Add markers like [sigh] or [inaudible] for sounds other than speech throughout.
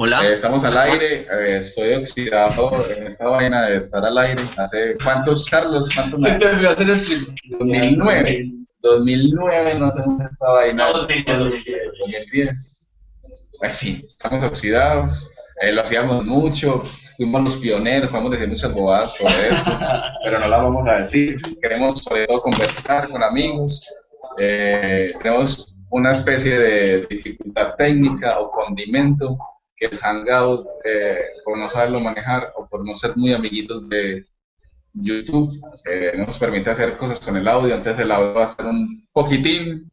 Hola. Eh, estamos al aire, eh, estoy oxidado en esta vaina de estar al aire. ¿Hace cuántos, Carlos? ¿Cuántos años? te olvidó hacer el stream. 2009. 2009 no hacemos esta vaina. 2010. 2010. En fin, estamos oxidados. eh, lo hacíamos mucho, fuimos los pioneros, vamos a decir muchas bobadas sobre esto, [laughs] pero no las vamos a decir. Queremos sobre todo conversar con amigos. eh, tenemos una especie de dificultad técnica o condimento que el Hangout, eh, por no saberlo manejar o por no ser muy amiguitos de YouTube, eh, no nos permite hacer cosas con el audio, entonces el audio va a ser un poquitín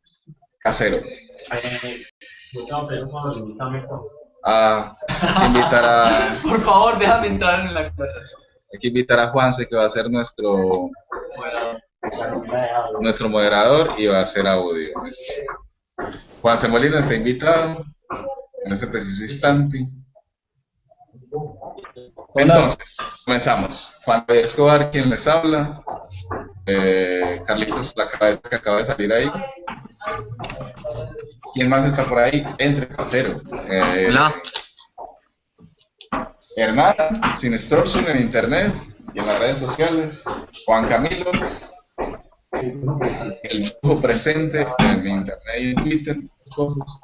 casero. A invitar a, [laughs] Por favor, déjame entrar en la conversación. hay que invitar a Juanse que va a ser nuestro nuestro moderador y va a hacer audio. Juanse Molina está invitado en ese preciso instante. Entonces, comenzamos. Juan. Escobar, quien les habla. Eh, Carlitos, la cabeza que acaba de salir ahí. ¿Quién más está por ahí? Entre parcero. Eh, Hola. Hernán, sin extorsión en internet y en las redes sociales. Juan Camilo, el lujo presente en internet y en Twitter, cosas.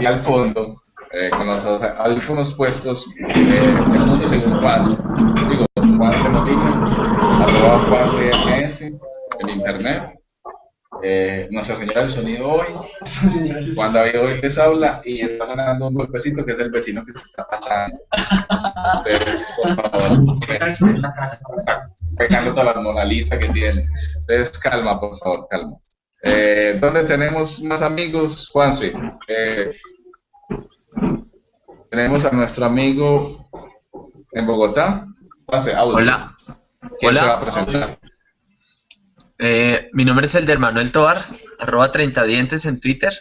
Y al fondo, eh, con los audífonos puestos, eh, el mundo según Paz. Digo, Juan de arroba CMS en internet. Eh, Nuestra Señora del Sonido hoy, Juan David hoy les habla y está sonando un golpecito que es el vecino que se está pasando. Entonces, por favor, [laughs] está pegando todas las Mona Lisa que tiene. Entonces, calma, por favor, calma. Eh, ¿Dónde tenemos más amigos? Juanse. Eh, tenemos a nuestro amigo en Bogotá. Juanse, audio. Hola. ¿Quién Hola. se va a presentar? Eh, mi nombre es Elder Manuel Tobar, arroba 30 dientes en Twitter.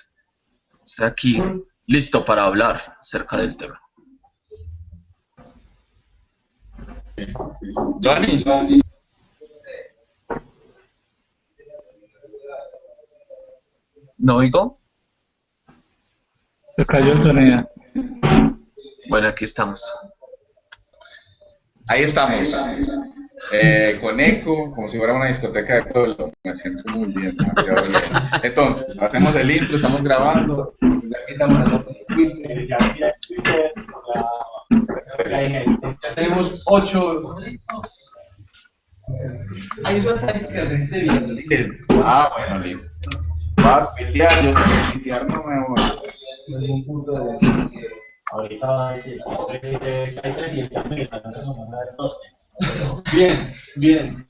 Estoy aquí listo para hablar acerca del tema. Johnny. ¿No oigo? Se cayó el sonido. Bueno, aquí estamos. Ahí estamos. Eh, con eco, como si fuera una discoteca de pueblo. Me siento muy bien, demasiado bien. Entonces, hacemos el intro, estamos grabando. Ya quitamos el otro Twitter. Ya tenemos 8. Hay eso estadísticas de gente viendo. Ah, bueno, listo. Va a pitear, yo sé que pitear no me voy. Ningún punto de decir que Ahorita va a decir, eh, hay 300 mil, entonces vamos a ver 12. Bien, bien.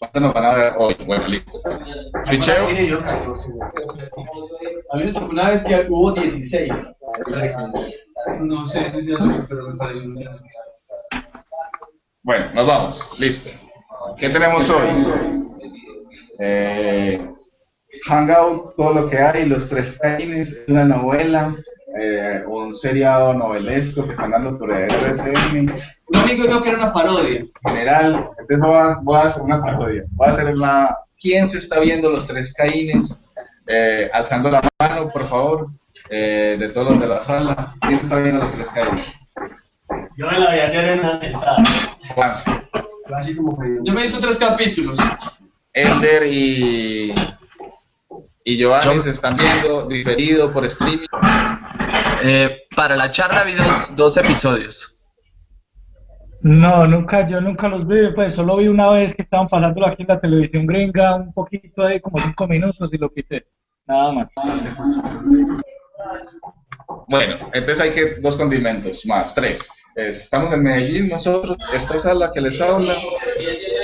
¿Cuánto nos van a ver hoy? Bueno, listo. Ficheo. A mí me tocó una vez que hubo 16. No sé si sea lo pero me parece un Bueno, nos vamos. Listo. ¿Qué tenemos hoy? Eh, Hangout, todo lo que hay, los tres caines, una novela, eh, un seriado novelesco que están dando por el RSM. Un amigo dijo que era una parodia. general, entonces voy a, voy a hacer una parodia. Voy a hacer la... ¿Quién se está viendo los tres caínes? Eh, alzando la mano, por favor, eh, de todos los de la sala. ¿Quién se está viendo los tres caínes? Yo me la voy a hacer en una sentada. Que Yo me hizo tres capítulos. Elder y... Y Giovanni Yo- se están viendo diferido por streaming. Eh, para la charla vi dos, dos episodios. No, nunca, yo nunca los vi, pues solo vi una vez que estaban pasándolo aquí en la televisión gringa, un poquito ahí, como cinco minutos y lo quité. Nada más. Bueno, entonces hay que dos condimentos más, tres. Estamos en Medellín nosotros, esta sala que les habla,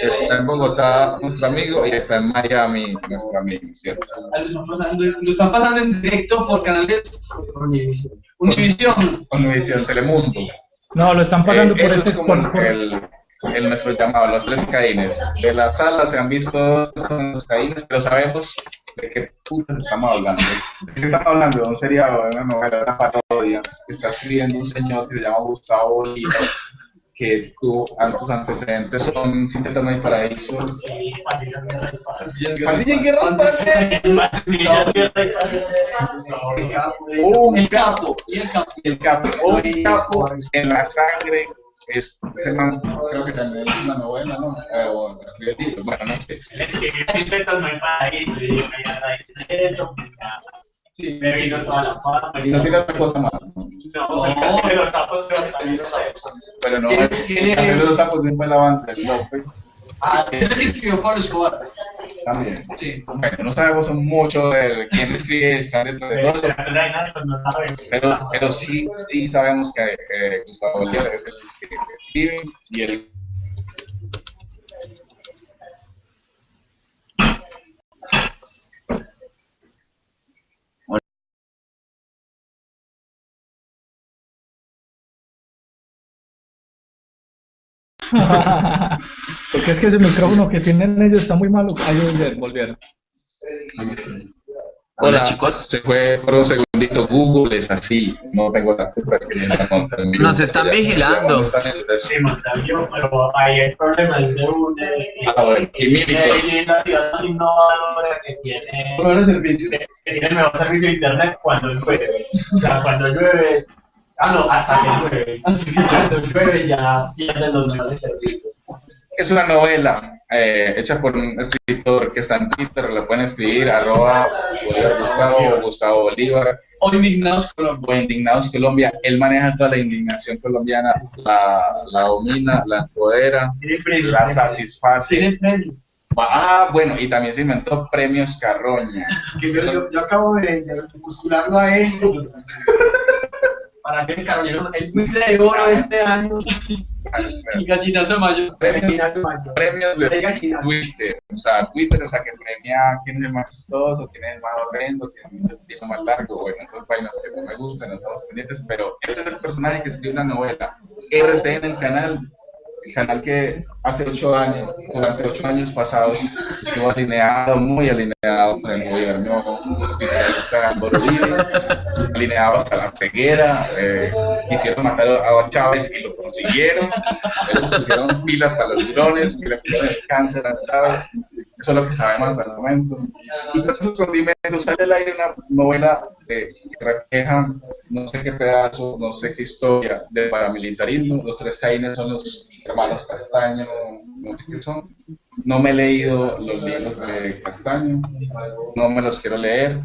está en Bogotá nuestro amigo y está en Miami nuestro amigo, ¿cierto? Lo están pasando, lo están pasando en directo por canales Univisión. Univisión Telemundo. No, lo están pasando Eh, por eso este es como por- el, el nuestro llamado, los tres caínes. De la sala se han visto los caínes, pero sabemos de qué putas estamos hablando. ¿De qué estamos hablando? De un seriado, de una novela, de una parodia que está escribiendo un señor que se llama Gustavo Oliva, que tu, tus antecedentes son Sin Tetas No Paraíso. Pandilla Guerra El capo, el capo. el capo en la sangre. Es, ese man, creo que también es una novela, ¿no? Eh, o escribe libros, bueno, no sé. No. Sí, Me vino toda la fama. Y no tiene otra cosa más. No, el de los sapos creo que también lo sabemos. Pero no los sapos López. Ah, ese es el que escribió Pablo Escobar. También. Sí. Bueno, no sabemos mucho de quién escribe, está dentro de todo eso, Pero pero, sí, sí sabemos que eh, Gustavo Bolívar es el que escribe y el Porque es que ese micrófono que tienen ellos está muy malo. Ahí volvieron, volvieron. Hola chicos, Se fue por un segundito, Google es así, no tengo la culpa, es que vivo. Nos están vigilando. Sí, Montaño, pero ahí el problema es de un eh, Ah, bueno, y innovadora que tiene Buenos servicios. que tiene el mejor servicio de internet cuando llueve. O sea, cuando llueve, ah no, hasta que llueve. Cuando llueve ya pierden los mejores servicios. Es una novela eh, hecha por un escritor que está en Twitter, lo pueden escribir, arroba Bolívar Gustavo, Gustavo Bolívar, O indignados Colombia. o Indignados Colombia. Él maneja toda la indignación colombiana, la, la domina, la empodera, la satisface. Tienen premio. Ah, bueno, y también se inventó premios Carroña. Que yo, yo, yo acabo de, de postularlo a él para el carroñero, el Twitter de oro de este año y gallinazo mayor. Premios, de. Twitter, o sea, Twitter, o sea, que premia quién es el más chistoso, quién es el más horrendo, quién es el tipo más largo, bueno, esos vainas que no me gustan, no estamos pendientes, pero este es el personaje que escribe una novela, RC en el canal, el canal que hace ocho años, durante ocho años pasados, estuvo alineado, muy alineado con el gobierno alineado hasta la ceguera, eh, quisieron matar a Chávez y lo consiguieron, pusieron pilas para los drones, que le pusieron cáncer a Chávez, eso es lo que sabemos hasta el momento. Y con esos condimentos sale al aire una novela eh, que refleja no sé qué pedazo, no sé qué historia del paramilitarismo. Los tres caínes son los hermanos Castaño, no sé qué son. No me he leído los libros de Castaño, no me los quiero leer,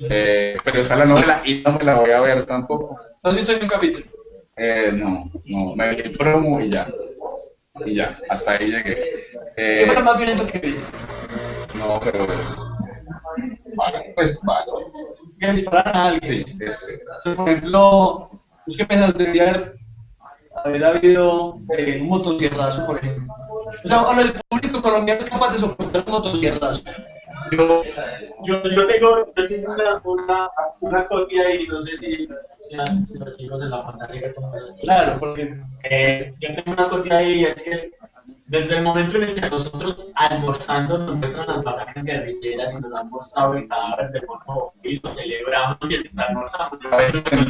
eh, pero está la novela y no me la voy a ver tampoco. ¿Has visto un capítulo? Eh, no, no, me leí el promo y ya. Y ya, hasta ahí llegué. ¿Qué Eh, fue lo más violento que viste? no, pero. Vale, pues vale. Que dispararan a alguien. Sí, este. Por ejemplo, ¿tú qué piensas? Debería haber, haber habido eh, un motosierrazo, por ejemplo. O sea, cuando el público colombiano es capaz de soportar un motosierrazo. Yo, yo, yo tengo, yo tengo una, una, una copia y no sé si, los chicos en la pantalla Claro, porque Eh, yo tengo una copia ahí y es que desde el momento en el que nosotros almorzando nos muestran las batallas guerrilleras y nos han mostrado el cadáver de mono y lo celebramos mientras almorzamos, A veces nos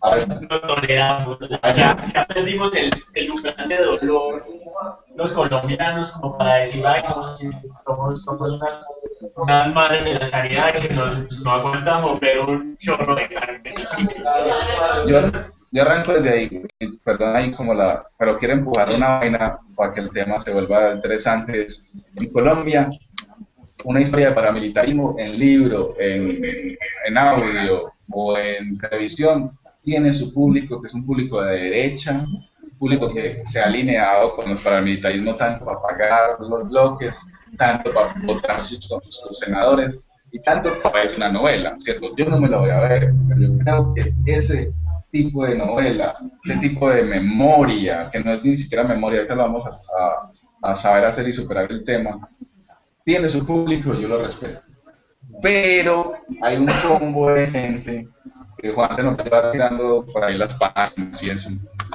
no toleramos, ya, ya perdimos el, el umbral de dolor los colombianos como para decir, ay, somos, somos unas, unas madres de la caridad que nos, no aguantamos ver un chorro de carne. yo, yo arranco desde ahí, perdón ahí como la, pero quiero empujar una vaina para que el tema se vuelva interesante. Es, en Colombia, una historia de paramilitarismo en libro, en, en audio o en televisión tiene su público, que es un público de derecha, un público que se ha alineado con el paramilitarismo tanto para pagar los bloques, tanto para votar sus, senadores y tanto para ver una novela, ¿cierto? Yo no me la voy a ver, pero yo creo que ese tipo de novela, ese tipo de memoria, que no es ni siquiera memoria, ahorita lo vamos a, a saber hacer y superar el tema, tiene su público, yo lo respeto. Pero hay un combo de gente que Juan se nos va tirando por ahí las páginas y eso,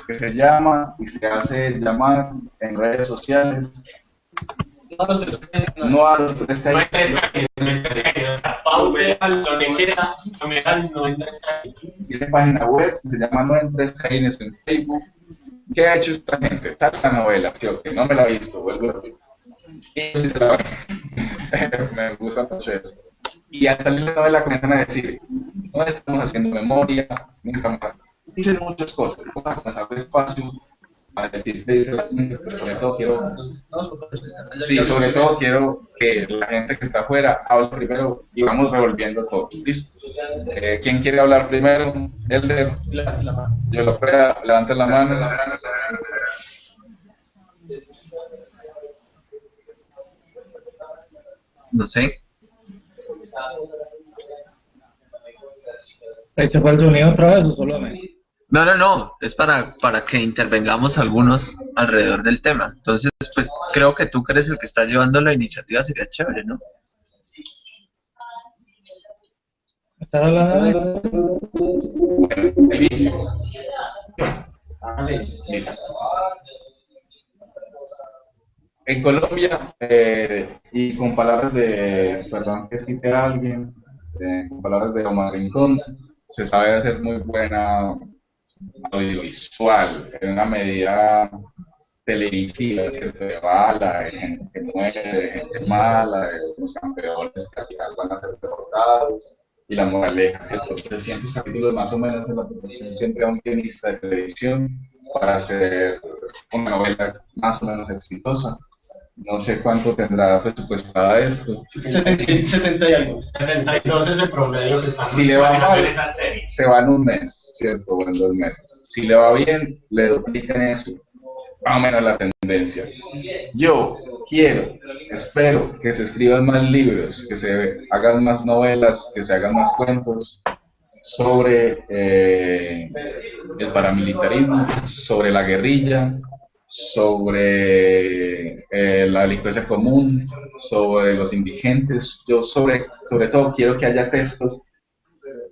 que se llama y se hace llamar en redes sociales, no los tres no, no a los tres No tiene página web, se llama No en Tres Caínes en Facebook, ¿qué ha hecho esta gente? Está la novela, no me la he visto, vuelvo a decir. Y sí se la me gusta mucho eso. Y al salir la novela comienzan a decir, no estamos haciendo memoria, nunca. Dicen muchas cosas, vamos a comenzar despacio a decir, sobre todo quiero, sí, sobre todo quiero que la gente que está afuera hable primero y vamos revolviendo todo. ¿Listo? Eh, ¿Quién quiere hablar primero? El de, yo lo pueda, levante la mano. No sé. ¿Se fue el sonido otra vez o solo a mí? No, no, no, es para, para que intervengamos algunos alrededor del tema. Entonces, pues creo que tú que eres el que está llevando la iniciativa sería chévere, ¿no? ¿Estás hablando de En Colombia, eh, y con palabras de, perdón que cite a alguien, eh, con palabras de Omar Rincón, se sabe hacer muy buena audiovisual, en una medida televisiva, ¿cierto? De bala, de gente que muere, de gente mala, de los campeones que al van a ser derrotados, y la moraleja, ¿cierto? 300 capítulos más o menos en la siempre a un guionista de televisión para hacer una novela más o menos exitosa. No sé cuánto tendrá presupuestada esto. 70, y algo. 72 es el promedio que está Si le va mal, se va en un mes, ¿cierto? O en dos meses. Si le va bien, le duplican eso. Más o menos la tendencia. Yo quiero, espero que se escriban más libros, que se hagan más novelas, que se hagan más cuentos sobre eh, el paramilitarismo, sobre la guerrilla, sobre eh, la delincuencia común, sobre los indigentes. Yo sobre, sobre todo quiero que haya textos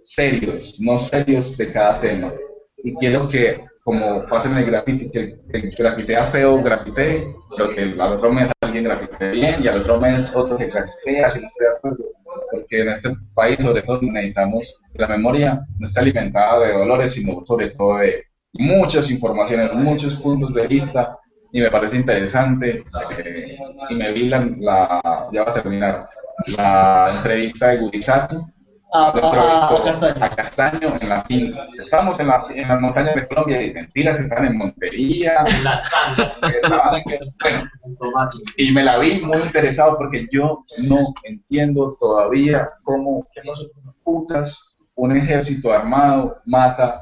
serios, no serios de cada tema. Y quiero que, como pasa en el graffiti, que el grafitea feo grafitee, pero que al otro mes alguien grafitee bien y al otro mes otro se grafitea, si no estoy de acuerdo. Porque en este país, sobre todo, necesitamos la memoria no está alimentada de dolores, sino sobre todo de muchas informaciones, muchos puntos de vista y me parece interesante eh, y me vi la, la, ya va a terminar la entrevista de Gurizato a, a, a, Castaño. a Castaño en la finca. Estamos en, la, en las montañas de Colombia y mentiras están en Montería. En las [laughs] bueno, y me la vi muy interesado porque yo no entiendo todavía cómo putas un ejército armado mata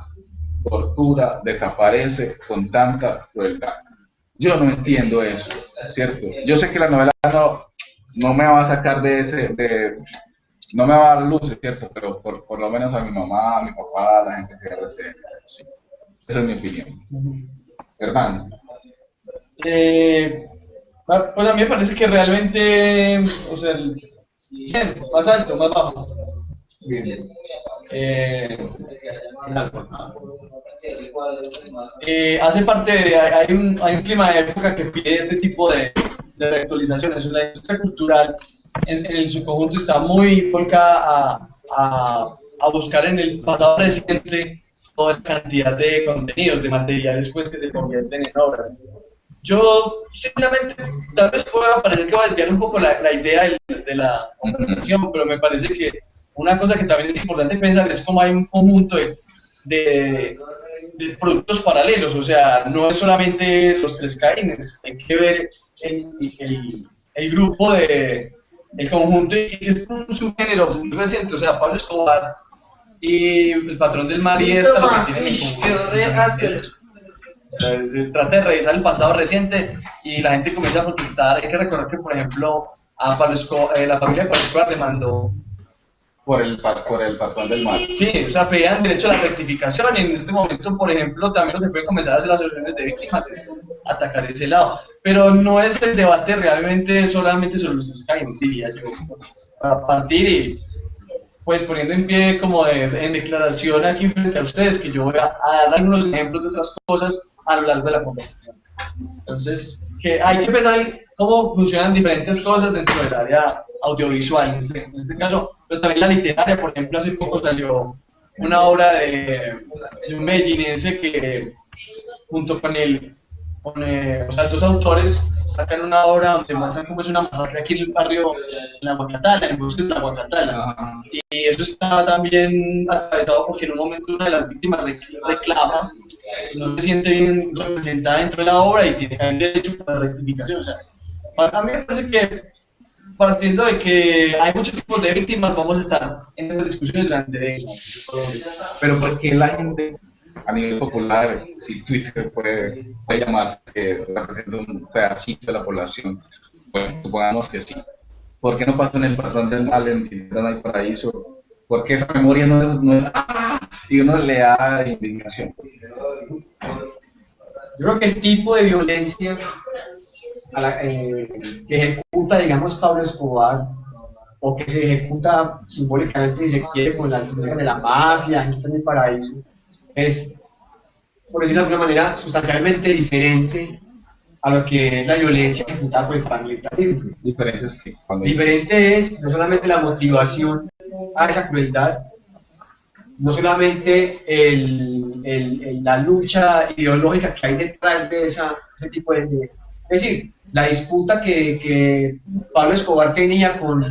tortura, desaparece con tanta crueldad. Yo no entiendo eso, ¿cierto? Yo sé que la novela no, no me va a sacar de ese, de, no me va a dar luces, ¿cierto? Pero por, por lo menos a mi mamá, a mi papá, a la gente que recibe. Sí. Esa es mi opinión. Hernán. Eh, pues a mí me parece que realmente, o sea, el, bien, más alto, más bajo. Bien. Eh, eh, hace parte de, hay un, hay un clima de época que pide este tipo de, de reactualizaciones. La industria cultural en, en, su conjunto está muy volcada a, a, a, buscar en el pasado reciente toda esa cantidad de contenidos, de materiales pues, que se convierten en obras. Yo, simplemente, tal vez pueda parecer que va a desviar un poco la, la idea de, de la conversación, pero me parece que una cosa que también es importante pensar es cómo hay un conjunto de, de, de, productos paralelos, o sea, no es solamente los tres caínes, hay que ver el, el, el grupo de el conjunto y que es un subgénero muy reciente, o sea, Pablo Escobar y el patrón del mar y esta lo que tienen en conjunto. Se trata de revisar el pasado reciente y la gente comienza a protestar. Hay que recordar que, por ejemplo, a Pablo Escobar, eh, la familia de Pablo Escobar demandó por el, por el patrón del mal. Sí, o sea, pedían derecho a la rectificación en este momento, por ejemplo, también lo que puede comenzar a hacer las asociaciones de víctimas es atacar ese lado. Pero no es el debate realmente solamente sobre los Skyrim, diría yo. A partir y, pues poniendo en pie como de, en declaración aquí frente a ustedes, que yo voy a, a dar algunos ejemplos de otras cosas a lo largo de la conversación. Entonces, que hay que pensar cómo funcionan diferentes cosas dentro del área audiovisual, en este, en este caso, pero también la literaria, por ejemplo, hace poco salió una obra de, de un medellinense que junto con el, con eh, o sea, dos autores sacan una obra donde muestran cómo es una masacre aquí en el barrio, en la Guacatala, en el bosque de la Guacatala. Y eso está también atravesado porque en un momento una de las víctimas rec- reclama, no se siente bien representada dentro de la obra y tiene el derecho a la rectificación. O sea, para mí me parece que partiendo de que hay muchos tipos de víctimas, vamos a estar en estas discusiones durante. Pero porque la gente a nivel popular, si Twitter puede, puede llamarse que representa un pedacito de la población, bueno, supongamos que sí. ¿Por qué no pasa en el patrón del mal en hay paraíso? Porque esa memoria no es, no es ¡ah! y uno le da indignación. Yo creo que el tipo de violencia a la- eh, que ejecuta, digamos, Pablo Escobar, o que se ejecuta simbólicamente, si se quiere, con la figura de la mafia, gente en el paraíso, es, por decirlo de alguna manera, sustancialmente diferente a lo que es la violencia ejecutada por el paramilitarismo. Diferente es Diferente es no solamente la motivación a esa crueldad, no solamente el, el- el- la lucha ideológica que hay detrás de esa, ese tipo de, de- Es decir, la disputa que, Pablo Escobar tenía con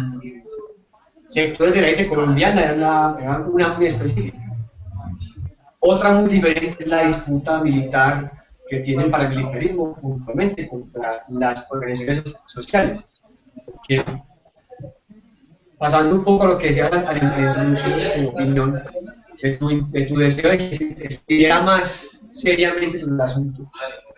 sectores de la élite colombiana era una, muy específica. Otra muy diferente es la disputa militar que tiene el paramilitarismo puntualmente contra las organizaciones sociales. Pasando un poco a lo que decías al tu opinión, de tu, de tu deseo de que se estudiara más seriamente sobre el asunto.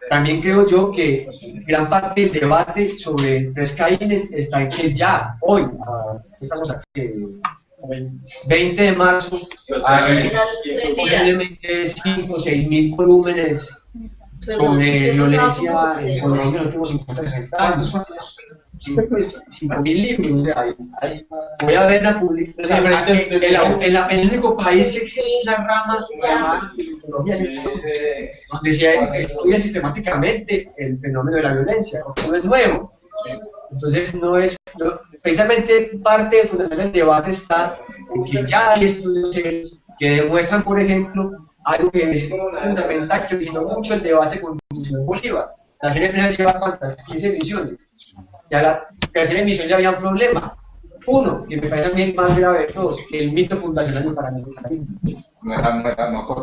También creo yo que gran parte del debate sobre tres Caínes está en que ya, hoy, ah, estamos aquí, eh, 20 de marzo, hay posiblemente 5 o 6 mil volúmenes sobre violencia en Colombia en los últimos 50 60 años. 5 mil libros, o sea, hay- hay- voy a ver la publicación. el único país que existe una rama llamada Colombia donde se estudia sistemáticamente el fenómeno de la violencia, porque no es nuevo. Entonces, no es, no- precisamente parte del fundamental del debate está en que ya hay estudios que demuestran, por ejemplo, algo que es fundamental, que originó mucho el debate con Bolívar. La serie final lleva cuántas? 15 ediciones. Ya la tercera emisión ya había un problema. Uno, que me parece a mí el más grave de todos, el mito fundacional del paramilitarismo.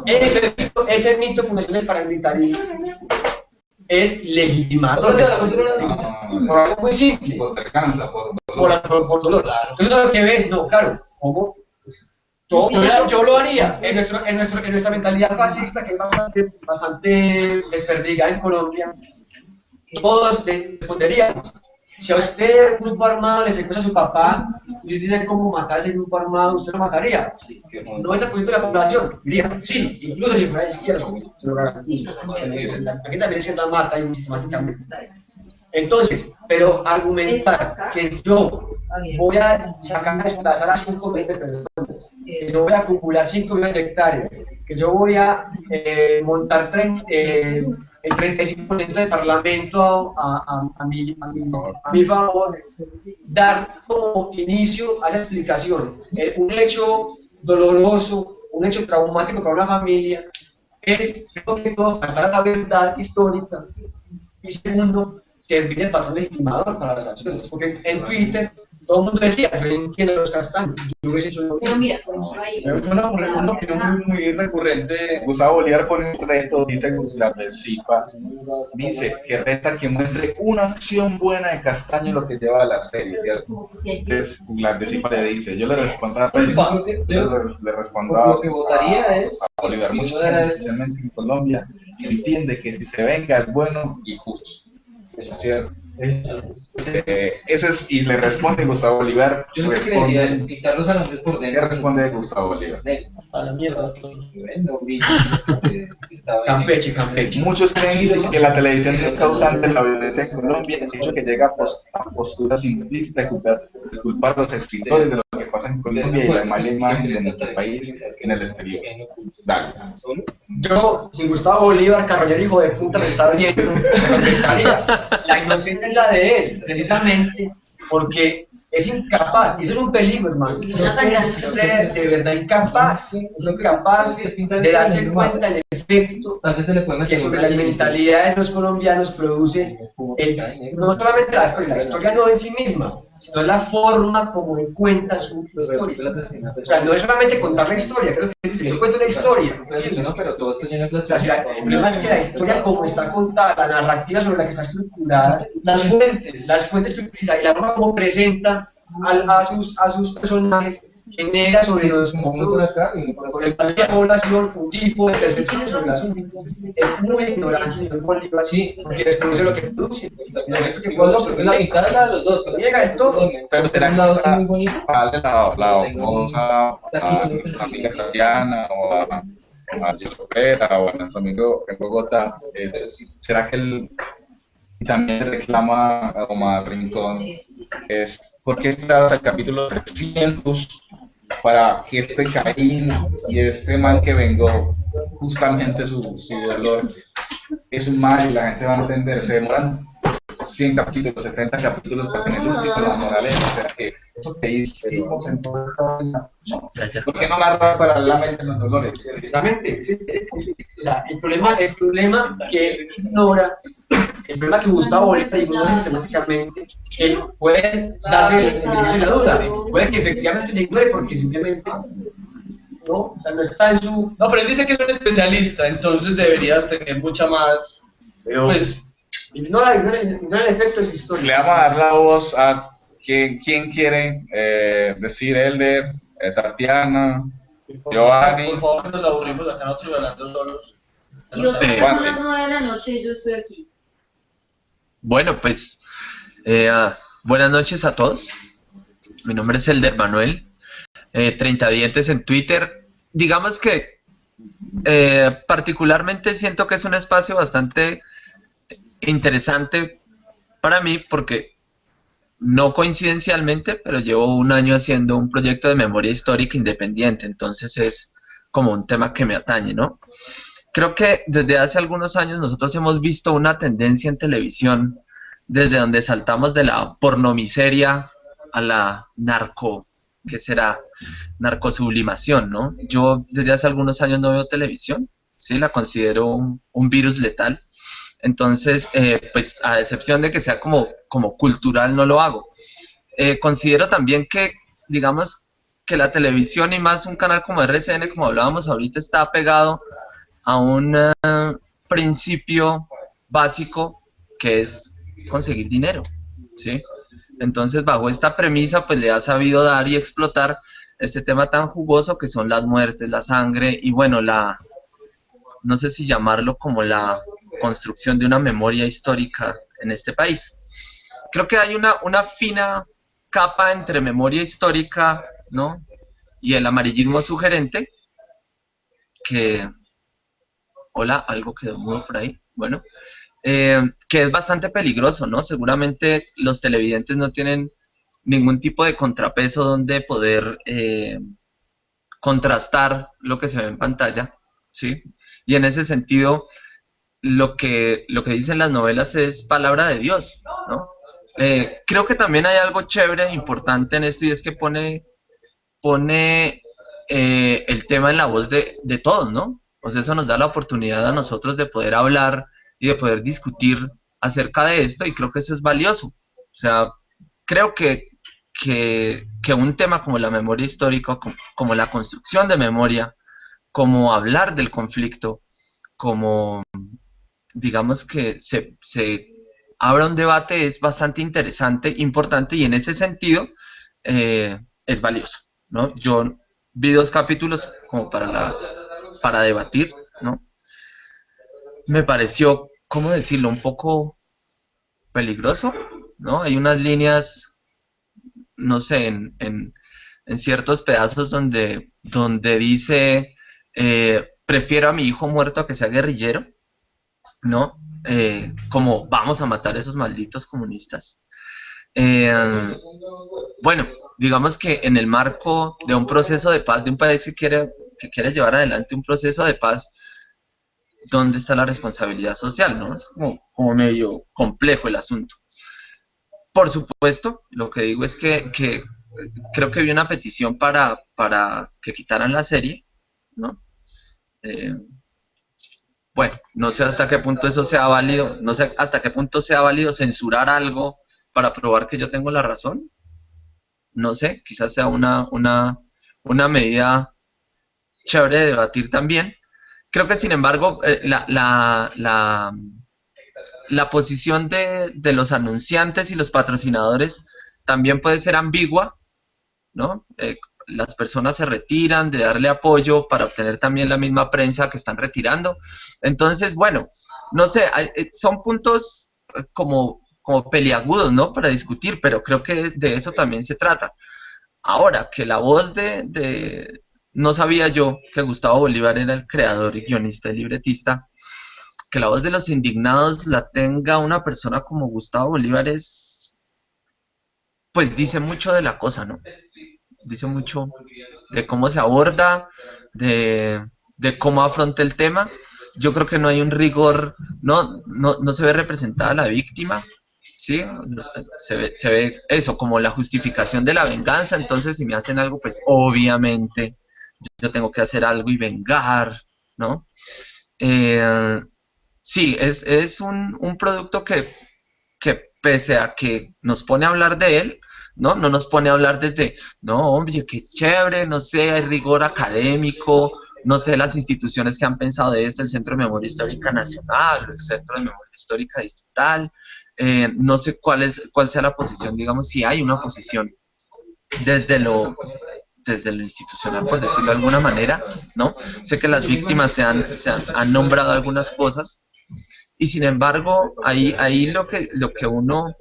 Ese mito, ese mito fundacional del paramilitarismo es legitimado por algo muy simple, por venganza, por por, por, por dolor. Entonces lo que ves, no, claro, ¿cómo? Pues, todo- yo, la- yo lo haría en, nuestro, en, nuestro, en nuestra mentalidad fascista que es bastante, bastante desperdigada en Colombia, todos responderíamos. Si a usted, un grupo armado, le secuestra a su papá y usted tiene cómo matar a ese grupo armado, ¿usted lo mataría? El 90% de la población diría, sí, incluso si fuera garantizo. Aquí también se la mata y sistemáticamente. Entonces, pero argumentar que yo voy a sacar a desplazar a 5 de personas, que yo voy a acumular 5 millones de hectáreas, que yo voy a eh, montar trein- eh, el 35% del parlamento a, a, a, mi, a, mi, a mi favor, dar como inicio a esa explicación eh, un hecho doloroso, un hecho traumático para una familia, es, creo que todo, faltar la verdad histórica y segundo, servir de patrón legitimador para las acciones. Porque en Twitter todo el mundo decía, yo entiendo los castaños, yo hubiese hecho lo Pero mira, por ejemplo, ahí. Es una, una opinión muy, muy recurrente. Gustavo Bolívar pone un reto, dice la Recipa, dice que reta que muestre una acción buena de Castaño lo que lleva a la serie. Entonces, la Recipa le dice, yo le respondo a le, le respondo a, Lo que votaría es- a Bolívar, gente, especialmente en Colombia, entiende que si se venga es bueno y justo. Eso es cierto. Eh, eso es, y le responde Gustavo Bolívar, Yo que creería a los hombres por ¿qué dentro. responde Gustavo Bolívar? A la mierda. [laughs] Campeche, Campeche. Muchos creen que la televisión es causante de la violencia en Colombia, el hecho que llega a, pos- a posturas simplistas de culpar, a los escritores de lo que pasa en Colombia y la mala imagen de nuestro país en el exterior. Dale. Yo, si Gustavo Bolívar, carroñero hijo de puta, me está viendo. [laughs] La inocencia es la de él, precisamente porque es incapaz, y eso es un peligro, hermano. Es de verdad incapaz, es incapaz de darse cuenta del efecto Tal vez se le puede que sobre las mentalidades de los colombianos produce el- no solamente la historia, la historia no en sí misma, sino la forma como él cuenta su historia. O sea, no es solamente contar la historia, creo que dice, yo cuento la historia. No, pero todo esto lleno de si el problema es que la historia como está contada, la narrativa sobre la que está estructurada, las fuentes, las fuentes que utiliza y la forma como presenta al- a, sus, a sus personajes genera sobre Sí, los como por sobre acá. la población un tipo de sobre el. Es muy ignorante, señor Bolívar, Sí. porque desconoce lo que produce. Que la la de los dos. pero- Llega el todo. Pero será un que lado así para- muy bonito. para darle la, a amiga Tatiana o a, a Vera o a nuestro amigo en Bogotá, ¿será que él también reclama a Omar Rincón? Es porque esperar hasta el capítulo 300 para que este Caín y este mal que vengó justamente su, su dolor es un mal y la gente va a entender, se demoran 100 capítulos, 70 capítulos para tener el último, la moraleja, o sea que eso que hicimos en no. ¿Por qué no narrar paralelamente los dolores? Precisamente, sí, o sea, el problema, el problema que ignora, el problema que Gustavo Bolívar ignora sistemáticamente, él puede el beneficio de la duda, puede que efectivamente le ignore porque simplemente no, o sea, no está en su... No, pero él dice que es un especialista, entonces deberías tener mucha más. Pues, Ignora, ignora, ignora el efecto de su Le historia. vamos a dar la voz a quien, quien quiere eh, decir Elder, eh, Tatiana, Giovanni. por favor, que nos aburrimos acá nosotros hablando solos. Y otra vez son las nueve de la noche y yo estoy aquí. Bueno, pues eh, ah, buenas noches a todos. Mi nombre es Elder Manuel, eh, 30 dientes en Twitter. Digamos que eh, particularmente siento que es un espacio bastante interesante para mí porque no coincidencialmente, pero llevo un año haciendo un proyecto de memoria histórica independiente, entonces es como un tema que me atañe, ¿no? Creo que desde hace algunos años nosotros hemos visto una tendencia en televisión desde donde saltamos de la pornomiseria a la narco, ¿qué será? Narcosublimación, ¿no? Yo desde hace algunos años no veo televisión, sí, la considero un, un virus letal. Entonces, eh, pues a excepción de que sea como, como cultural, no lo hago. Eh, considero también que, digamos, que la televisión y más un canal como RCN, como hablábamos ahorita, está pegado a un eh, principio básico que es conseguir dinero, ¿sí? Entonces, bajo esta premisa, pues le ha sabido dar y explotar este tema tan jugoso que son las muertes, la sangre y bueno, la, no sé si llamarlo como la construcción de una memoria histórica en este país. Creo que hay una, una fina capa entre memoria histórica, ¿no? Y el amarillismo sugerente, que... Hola, algo quedó mudo por ahí. Bueno, eh, que es bastante peligroso, ¿no? Seguramente los televidentes no tienen ningún tipo de contrapeso donde poder eh, contrastar lo que se ve en pantalla, ¿sí? Y en ese sentido, lo que, lo que dicen las novelas es palabra de Dios, ¿no? Eh, creo que también hay algo chévere, importante en esto, y es que pone, pone eh, el tema en la voz de, de todos, ¿no? O sea, eso nos da la oportunidad a nosotros de poder hablar y de poder discutir acerca de esto, y creo que eso es valioso. O sea, creo que, que, que un tema como la memoria histórica, como, como la construcción de memoria, como hablar del conflicto, como digamos que se, se abra un debate es bastante interesante, importante y en ese sentido eh, es valioso, ¿no? Yo vi dos capítulos como para, la, para debatir, ¿no? Me pareció, ¿cómo decirlo? Un poco peligroso, ¿no? Hay unas líneas, no sé, en, en, en ciertos pedazos donde, donde dice, eh, prefiero a mi hijo muerto a que sea guerrillero, ¿no? Eh, como vamos a matar a esos malditos comunistas. Eh, bueno, digamos que en el marco de un proceso de paz, de un país que quiere, que quiere llevar adelante un proceso de paz, ¿dónde está la responsabilidad social? ¿no? Es como, como medio complejo el asunto. por supuesto, lo que digo es que, que creo que vi una petición para, para que quitaran la serie, ¿no? Eh, bueno, no sé hasta qué punto eso sea válido, no sé hasta qué punto sea válido censurar algo para probar que yo tengo la razón. No sé, quizás sea una, una, una medida chévere de debatir también. Creo que, sin embargo, eh, la, la, la, la posición de, de los anunciantes y los patrocinadores también puede ser ambigua, ¿no? Eh, las personas se retiran de darle apoyo para obtener también la misma prensa que están retirando. Entonces, bueno, no sé, hay- eh, son puntos eh, como, como peliagudos, ¿no? Para discutir, pero creo que de eso también se trata. Ahora, que la voz de, de- No sabía yo que Gustavo Bolívar era el creador y guionista y libretista. Que la voz de los indignados la tenga una persona como Gustavo Bolívar es... Pues dice mucho de la cosa, ¿no? Dice mucho de cómo se aborda, de, de cómo afronta el tema. Yo creo que no hay un rigor, no, no, no se ve representada la víctima, ¿sí? Se ve, se ve eso, como la justificación de la venganza, entonces si me hacen algo, pues obviamente yo tengo que hacer algo y vengar, ¿no? Eh, sí, es, es un, un producto que, que pese a que nos pone a hablar de él, ¿no? No nos pone a hablar desde, no, hombre, qué chévere, no sé, hay rigor académico, no sé las instituciones que han pensado de esto, el Centro de Memoria Histórica Nacional, el Centro de Memoria Histórica Distrital, eh, no sé cuál es, cuál sea la posición, digamos, si hay una posición desde lo desde lo institucional, por decirlo de alguna manera, ¿no? Sé que las víctimas se han, se han, han nombrado algunas cosas, y sin embargo, ahí, ahí lo que, lo que uno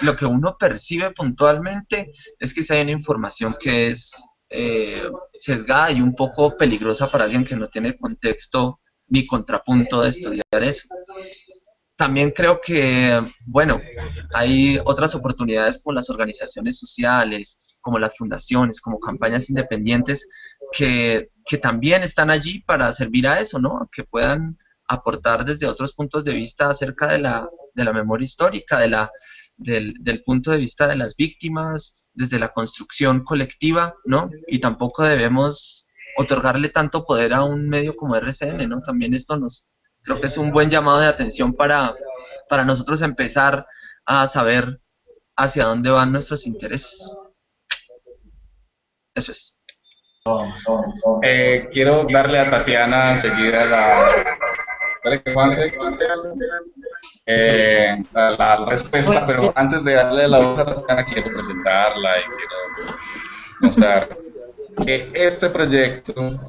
lo que uno percibe puntualmente es que si hay una información que es eh, sesgada y un poco peligrosa para alguien que no tiene contexto ni contrapunto de estudiar eso. También creo que, bueno, hay otras oportunidades como las organizaciones sociales, como las fundaciones, como campañas independientes, que, que también están allí para servir a eso, ¿no? Que puedan aportar desde otros puntos de vista acerca de la, de la memoria histórica, de la, del, punto de vista de las víctimas, desde la construcción colectiva, ¿no? Y tampoco debemos otorgarle tanto poder a un medio como RCN, ¿no? También esto nos, creo que es un buen llamado de atención para, para nosotros empezar a saber hacia dónde van nuestros intereses. Eso es. Eh, quiero darle a Tatiana enseguida la. Eh, la, la respuesta, pero antes de darle la voz a Tatiana, quiero presentarla y quiero mostrar que este proyecto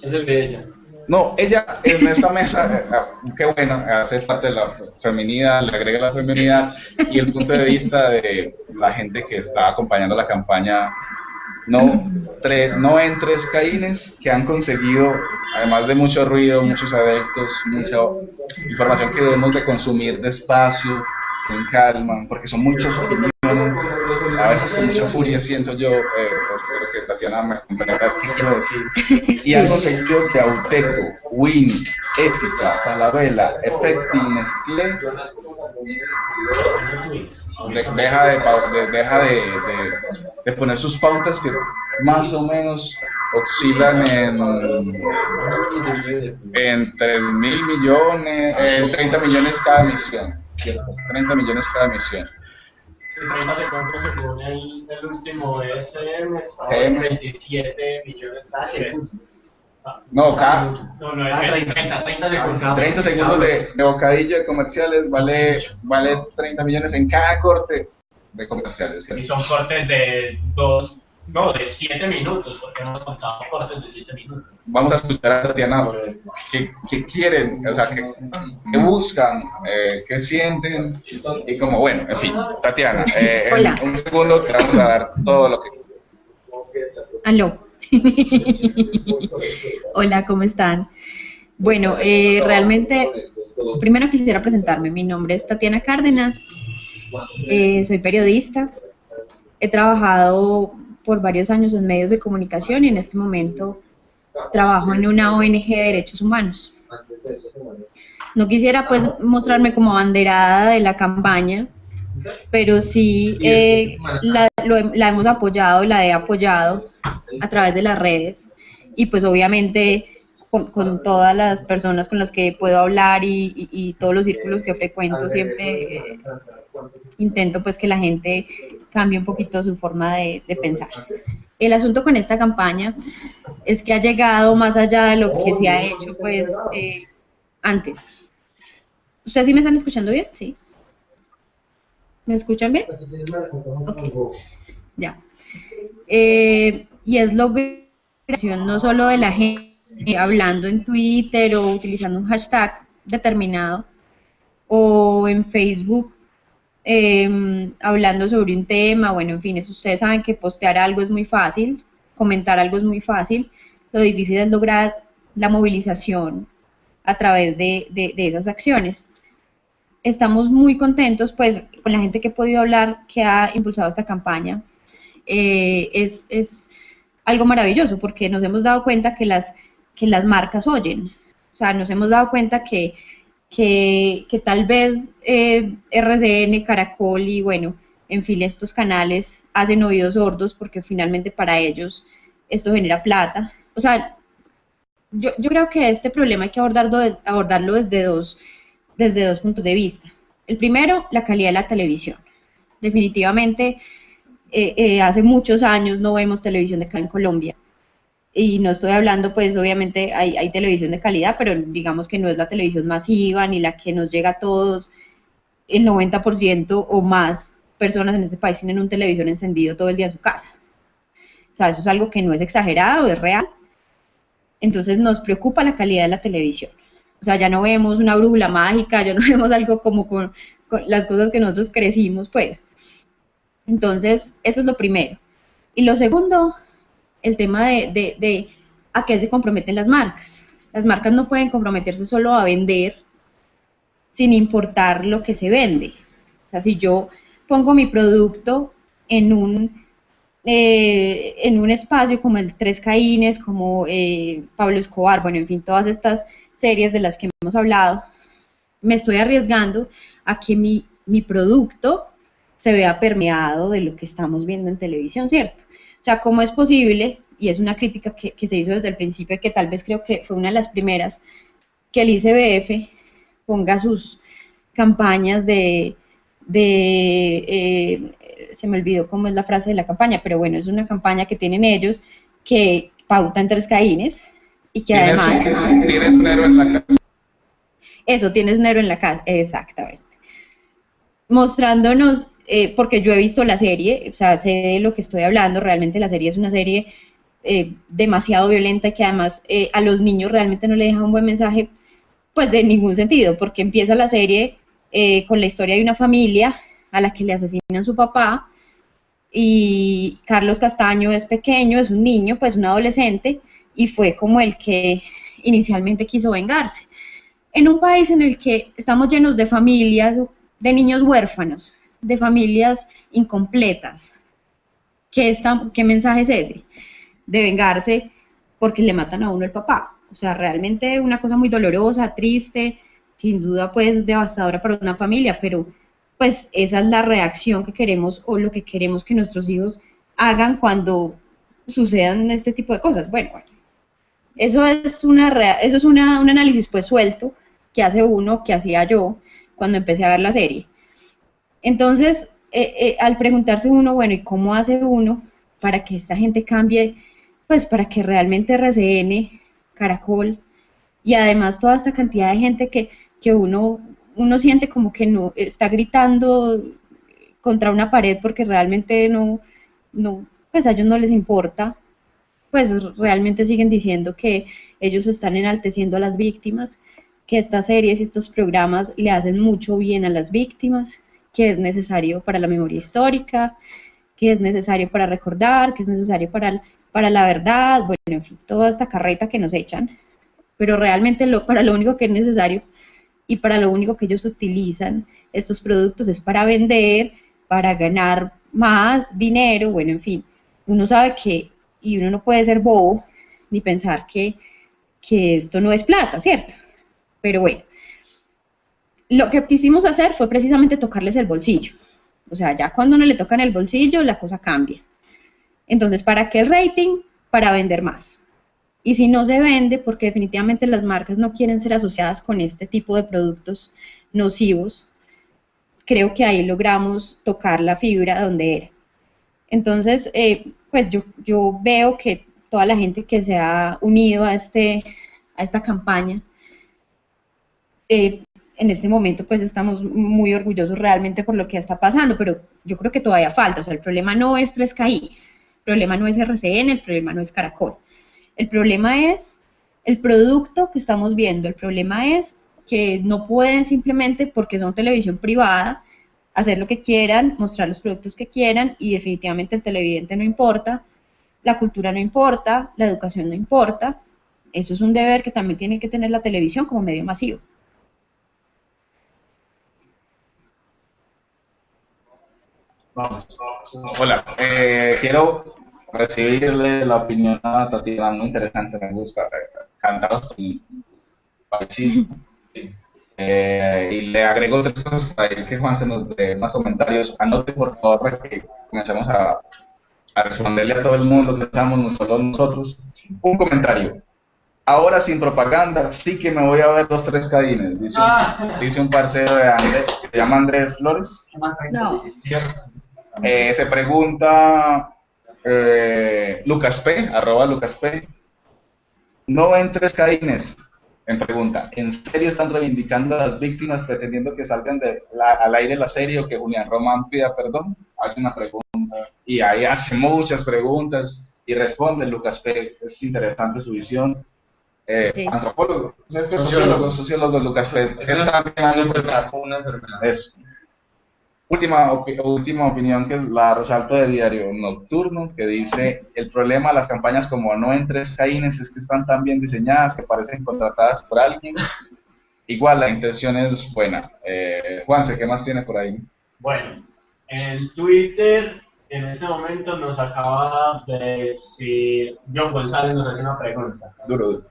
Es el de ella. No, ella en esta mesa, eh, ah, qué bueno, hace parte de la feminidad, le agrega la feminidad y el punto de vista de la gente que está acompañando la campaña no, tres, no en tres caínes que han conseguido, además de mucho ruido, muchos adeptos, mucha información que debemos de consumir despacio, con calma, porque son muchas opiniones, a veces con mucha furia siento yo, eh, espero que Tatiana me comprenda qué quiero decir, y han conseguido de Auteco, Win, Éxita, Falabella, Effecti, Nestlé, deja de, de- deja de, de- de poner sus pautas que más o menos oscilan en entre mil millones, eh, 30 millones cada misión, ¿cierto? 30 millones cada misión. Si 30 segundos según el, el último SM, SM. en 27 millones de No, cada No, no, es 30, 30 segundos. 30 segundos de, de bocadillo de comerciales vale, vale 30 millones en cada corte de comerciales. Y son cortes de 2, no, de 7 minutos, porque hemos contado cortes de 7 minutos. Vamos a escuchar a Tatiana qué, qué quieren, o sea, qué, qué buscan, eh, qué sienten y como, bueno, en fin, Tatiana, eh, Hola. en un segundo te vamos a dar todo lo que... Aló. [laughs] Hola, ¿cómo están? Bueno, eh, realmente, primero quisiera presentarme. Mi nombre es Tatiana Cárdenas, eh, soy periodista. He trabajado por varios años en medios de comunicación y en este momento trabajo en una ONG de derechos humanos. No quisiera pues mostrarme como banderada de la campaña, pero sí eh, la, lo- la hemos apoyado, la he apoyado a través de las redes y pues obviamente con, todas las personas con las que puedo hablar y, todos los círculos que frecuento siempre eh, intento pues que la gente cambie un poquito su forma de, pensar. El asunto con esta campaña es que ha llegado más allá de lo que se ha hecho pues eh, antes. ¿Ustedes sí me están escuchando bien? Sí. ¿Me escuchan bien? Ok. Ya. Eh, y es logración no solo de la gente hablando en Twitter o utilizando un hashtag determinado o en Facebook eh, hablando sobre un tema, bueno, en fin, eso ustedes saben que postear algo es muy fácil, comentar algo es muy fácil, lo difícil es lograr la movilización a través de, de- de esas acciones. Estamos muy contentos, pues, con la gente que he podido hablar que ha impulsado esta campaña. Eh, es, es algo maravilloso porque nos hemos dado cuenta que las, que las marcas oyen. O sea, nos hemos dado cuenta que, que, que tal vez eh, RCN, Caracol y bueno, en fin, estos canales hacen oídos sordos porque finalmente para ellos esto genera plata. O sea, yo, yo creo que este problema hay que abordarlo, abordarlo desde, dos, desde dos puntos de vista. El primero, la calidad de la televisión. Definitivamente, eh, eh, hace muchos años no vemos televisión de acá en Colombia. Y no estoy hablando, pues obviamente hay, televisión de calidad, pero digamos que no es la televisión masiva ni la que nos llega a todos. El 90% o más personas en este país tienen un televisor encendido todo el día en su casa. O sea, eso es algo que no es exagerado, es real. Entonces nos preocupa la calidad de la televisión. O sea, ya no vemos una brújula mágica, ya no [laughs] vemos algo como con las cosas que nosotros crecimos, pues. Entonces, eso es lo primero. Y lo segundo, el tema de, a qué se comprometen las marcas. Las marcas no pueden comprometerse solo a vender sin importar lo que se vende. O sea, si yo pongo mi producto en un, eh, en un espacio como el Tres Caínes, como eh, Pablo Escobar, bueno, en fin, todas estas series de las que hemos hablado, me estoy arriesgando a que mi, mi producto se vea permeado de lo que estamos viendo en televisión, ¿cierto? O sea, ¿cómo es posible? Y es una crítica que, que se hizo desde el principio, que tal vez creo que fue una de las primeras, que el ICBF ponga sus campañas de, de eh, se me olvidó cómo es la frase de la campaña, pero bueno, es una campaña que tienen ellos que pauta en tres caínes y que Tienes, además... tienes un héroe en la casa. Eso, tienes un héroe en la casa, exactamente. Mostrándonos, eh, porque yo he visto la serie, o sea, sé de lo que estoy hablando, realmente la serie es una serie eh, demasiado violenta que además eh, a los niños realmente no le deja un buen mensaje, pues de ningún sentido, porque empieza la serie eh, con la historia de una familia a la que le asesinan su papá y Carlos Castaño es pequeño, es un niño, pues un adolescente, y fue como el que inicialmente quiso vengarse. En un país en el que estamos llenos de familias, de niños huérfanos, de familias incompletas, ¿qué, está, ¿qué mensaje es ese? De vengarse porque le matan a uno el papá. O sea, realmente una cosa muy dolorosa, triste, sin duda pues devastadora para una familia, pero pues esa es la reacción que queremos o lo que queremos que nuestros hijos hagan cuando sucedan este tipo de cosas. Bueno, bueno eso es, una, eso es una, un análisis pues suelto que hace uno, que hacía yo cuando empecé a ver la serie. Entonces, eh, eh, al preguntarse uno, bueno, ¿y cómo hace uno para que esta gente cambie? Pues para que realmente RCN, Caracol y además toda esta cantidad de gente que, que uno, uno siente como que no está gritando contra una pared porque realmente no, no, pues a ellos no les importa, pues realmente siguen diciendo que ellos están enalteciendo a las víctimas, que estas series y estos programas le hacen mucho bien a las víctimas, que es necesario para la memoria histórica, que es necesario para recordar, que es necesario para, para la verdad, bueno, en fin, toda esta carreta que nos echan, pero realmente lo, para lo único que es necesario y para lo único que ellos utilizan estos productos es para vender, para ganar más dinero, bueno, en fin, uno sabe que, y uno no puede ser bobo ni pensar que, que esto no es plata, ¿cierto? Pero bueno, lo que quisimos hacer fue precisamente tocarles el bolsillo. O sea, ya cuando uno le toca en el bolsillo, la cosa cambia. Entonces, ¿para qué el rating? Para vender más. Y si no se vende, porque definitivamente las marcas no quieren ser asociadas con este tipo de productos nocivos, creo que ahí logramos tocar la fibra donde era. Entonces, eh, pues yo, yo veo que toda la gente que se ha unido a, este, a esta campaña, eh, en este momento pues estamos muy orgullosos realmente por lo que está pasando, pero yo creo que todavía falta, o sea, el problema no es Tres Caínes, el problema no es RCN, el problema no es Caracol, el problema es el producto que estamos viendo, el problema es que no pueden simplemente porque son televisión privada hacer lo que quieran, mostrar los productos que quieran y definitivamente el televidente no importa, la cultura no importa, la educación no importa. Eso es un deber que también tiene que tener la televisión como medio masivo. Vamos. Hola, eh, quiero recibirle la opinión a Tatiana, muy interesante, me gusta. Eh, Cantaros y parecido. Eh, y le agrego tres cosas para que Juan se nos dé más comentarios. Anote por favor para que comencemos a, a responderle a todo el mundo que estamos, no solo nosotros. Un comentario. Ahora sin propaganda, sí que me voy a ver los tres cadines, dice, un, dice un parcero de Andrés, que se llama Andrés Flores. No. Eh, se pregunta eh, Lucas P, arroba Lucas P. No ven tres cadines. En pregunta, ¿en serio están reivindicando a las víctimas pretendiendo que salgan de la- al aire la serie o que Julián Román pida perdón? Hace una pregunta y ahí hace muchas preguntas y responde Lucas P. Es interesante su visión. Eh, Sí. Antropólogo, es que sociólogo, sociólogo Lucas P. Es también algo una enfermedad. eso. Última, opi- última opinión que la resalto de Diario Nocturno, que dice, el problema de las campañas como no en tres caínes es que están tan bien diseñadas que parecen contratadas por alguien. Igual la intención es buena. Eh, Juanse, ¿qué más tiene por ahí? Bueno, en Twitter en ese momento nos acaba de decir, John González nos hace una pregunta. Duro, duro.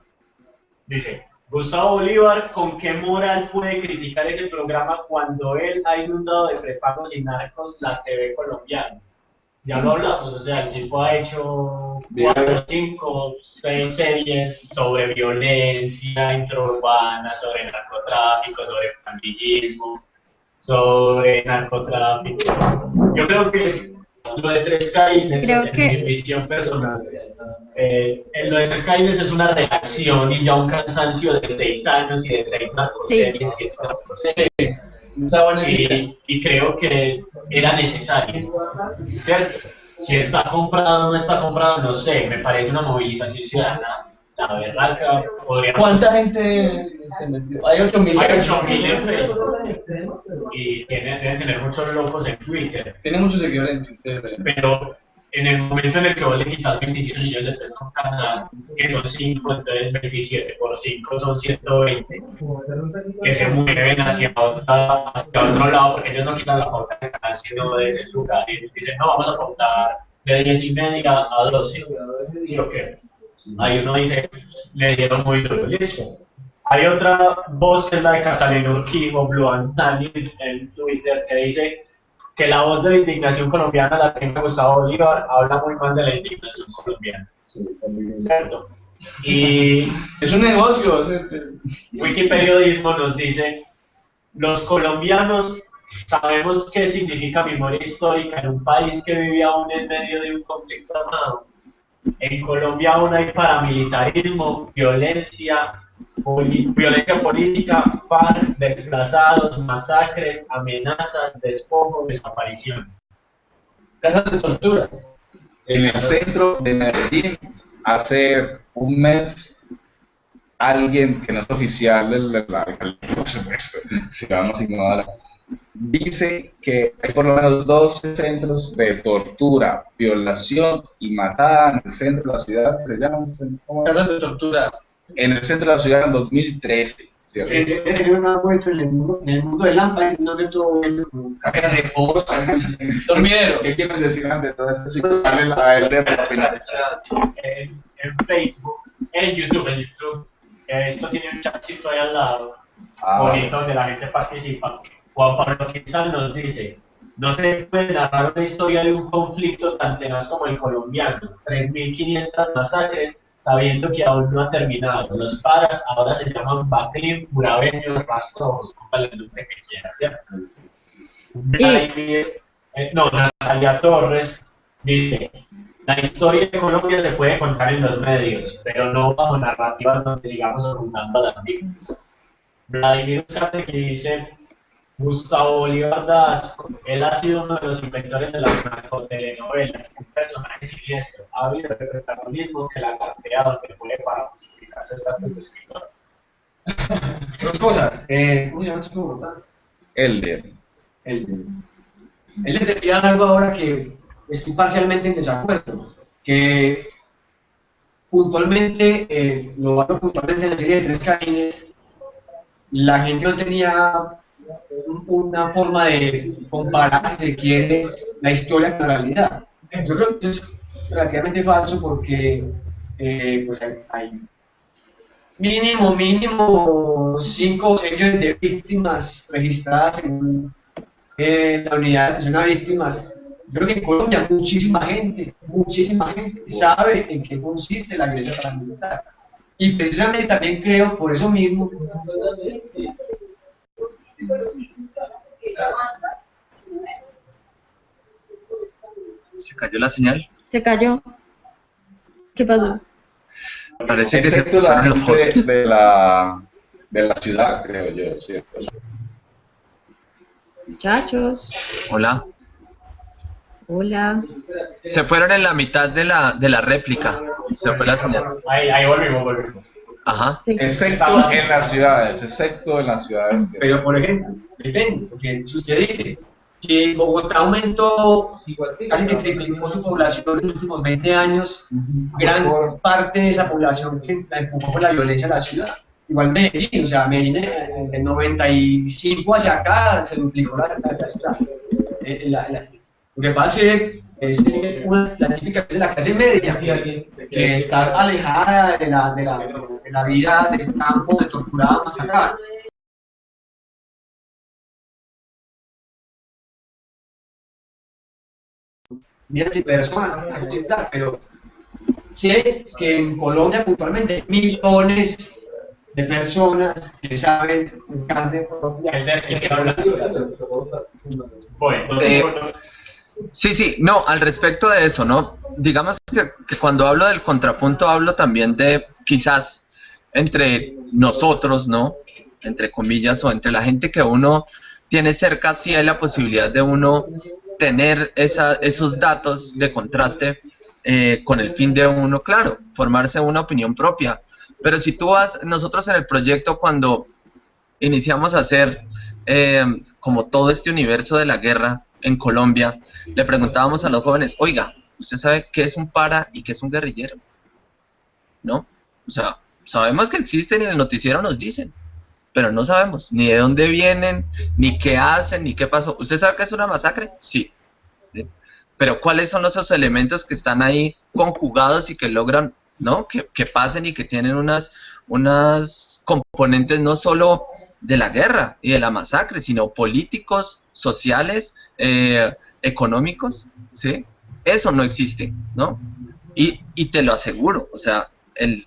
Dice, Gustavo Bolívar, ¿con qué moral puede criticar ese programa cuando él ha inundado de prepagos y narcos la TV colombiana? Ya lo hablamos, o sea, el tipo ha hecho cuatro, cinco, seis series sobre violencia intraurbana, sobre narcotráfico, sobre pandillismo, sobre narcotráfico. Yo creo que lo de Tres Caínes, Creo en que- mi visión personal, eh, en lo de Tres Caínes es una reacción y ya un cansancio de seis años y de seis narcoseries, buena cita. Y, y creo que era necesario, ¿cierto? Si está comprado o no está comprado, no sé, me parece una movilización ciudadana, la berraca. ¿Cuánta gente se metió? Hay 8 mil. Hay 8.000 en Facebook y tiene, deben tener muchos locos en Twitter, Tiene muchos seguidores en Twitter. pero en el momento en el que vos le quitas 27 millones de pesos a un canal, que son 5, entonces 27 por 5 son 120, que se mueven hacia, otra, hacia otro lado, porque ellos no quitan la pauta del canal, sino de ese lugar, y dicen, no, vamos a pautar de 10 y media a 12, ¿sí o qué? Ahí uno dice, le dieron muy duro, listo. Hay otra voz que es la de Catalina Urquijo, Blue Antani, en Twitter, que dice que la voz de la indignación colombiana la tenga Gustavo Bolívar, habla muy mal de la indignación colombiana. ¿Cierto? Y [laughs] Es un negocio. Wikiperiodismo nos dice, los colombianos sabemos qué significa memoria histórica en un país que vive aún en medio de un conflicto armado. En Colombia aún hay paramilitarismo, violencia, violencia política, FARC, desplazados, masacres, amenazas, despojos, desaparición. Casas de tortura. En el centro de Medellín, hace un mes, alguien que no es oficial del de la alcaldía, por supuesto, si vamos a ignorar, dice que hay por lo menos 12 centros de tortura, violación y matada en el centro de la ciudad, que se llaman. Casas de tortura. en el centro de la ciudad en 2013. ¿cierto? Es una muestra en el mundo, en el mundo del lámpara, en donde todo dormidero. ¿Qué quieren decir ante todo esto? Si darle la de en Facebook, en YouTube, en YouTube, eh, esto tiene un chatcito ahí al lado. Ah, bonito donde la gente participa. Juan Pablo Quinzal nos dice, No se puede narrar una historia de un conflicto tan tenaz como el colombiano. 3.500 masacres, sabiendo que aún no ha terminado. Los paras ahora se llaman Baclín, Murabeño, Rastrojos, póngale el nombre que quiera, ¿cierto? Vladimir, eh, no, Natalia Torres dice, la historia de Colombia se puede contar en los medios, pero no bajo narrativas donde sigamos ocultando a las víctimas. Vladimir Uscate que dice, Gustavo Bolívar Dasco, él ha sido uno de los inventores de las narcotelenovelas, un personaje siniestro, ha habido el protagonismo que la cartea donde puede para justificar su estatus [laughs] de escritor. Dos cosas. Eh, ¿Cómo se llama esto? Bogotá? Elder. Él, él les decía algo ahora que estoy parcialmente en desacuerdo, que puntualmente, eh, lo hablo puntualmente en la serie de Tres Caínes, la gente no tenía una forma de comparar, si quiere, la historia con la realidad. Yo creo que es relativamente falso porque eh, pues hay, hay mínimo, mínimo cinco o seis millones de víctimas registradas en, la unidad de atención a víctimas. Yo creo que en Colombia muchísima gente, muchísima gente sabe en qué consiste la agresión paramilitar. Y precisamente también creo, por eso mismo, Se cayó la señal. Se cayó. ¿Qué pasó? Parece que se fueron los hosts. de la, de la ciudad, creo yo, ¿cierto? Muchachos. Hola. Hola. Se fueron en la mitad de la, de la réplica. Se fue la señal. Ahí, ahí volvimos, volvimos. Ajá. Sí. Excepto en las ciudades, excepto en las ciudades. pero por ejemplo, depende, porque si usted dice que Bogotá aumentó, casi que triplicó su población en los últimos 20 años, gran parte de esa población que la empujó por la violencia a la ciudad. Igual Medellín, o sea, Medellín eh, del 95 hacia acá se duplicó la, la, la ciudad. Eh, la- la- lo que pasa es que es eh, una, la típica de la clase media, que está alejada de la, de la, de la vida del campo, de torturada, masacrada. miles de personas pero sé que en Colombia puntualmente hay millones de personas que saben en carne propia Elder, ¿quién Sí, sí, no, al respecto de eso, ¿no? Digamos que, que cuando hablo del contrapunto hablo también de quizás entre nosotros, ¿no? Entre comillas, o entre la gente que uno tiene cerca, sí hay la posibilidad de uno tener esa, esos datos de contraste eh, con el fin de uno, claro, formarse una opinión propia. Pero si tú vas, nosotros en el proyecto cuando iniciamos a hacer eh, como todo este universo de la guerra en Colombia, le preguntábamos a los jóvenes, oiga, ¿usted sabe qué es un para y qué es un guerrillero? ¿No? O sea, sabemos que existen y en el noticiero nos dicen, pero no sabemos ni de dónde vienen, ni qué hacen, ni qué pasó. ¿Usted sabe qué es una masacre? Sí. ¿Sí? Pero ¿cuáles son esos elementos que están ahí conjugados y que logran, ¿no? Que, que pasen y que tienen unas, unas componentes no solo de la guerra y de la masacre, sino políticos, sociales, eh, económicos, ¿sí? Eso no existe, ¿no? Y, y te lo aseguro, o sea, el,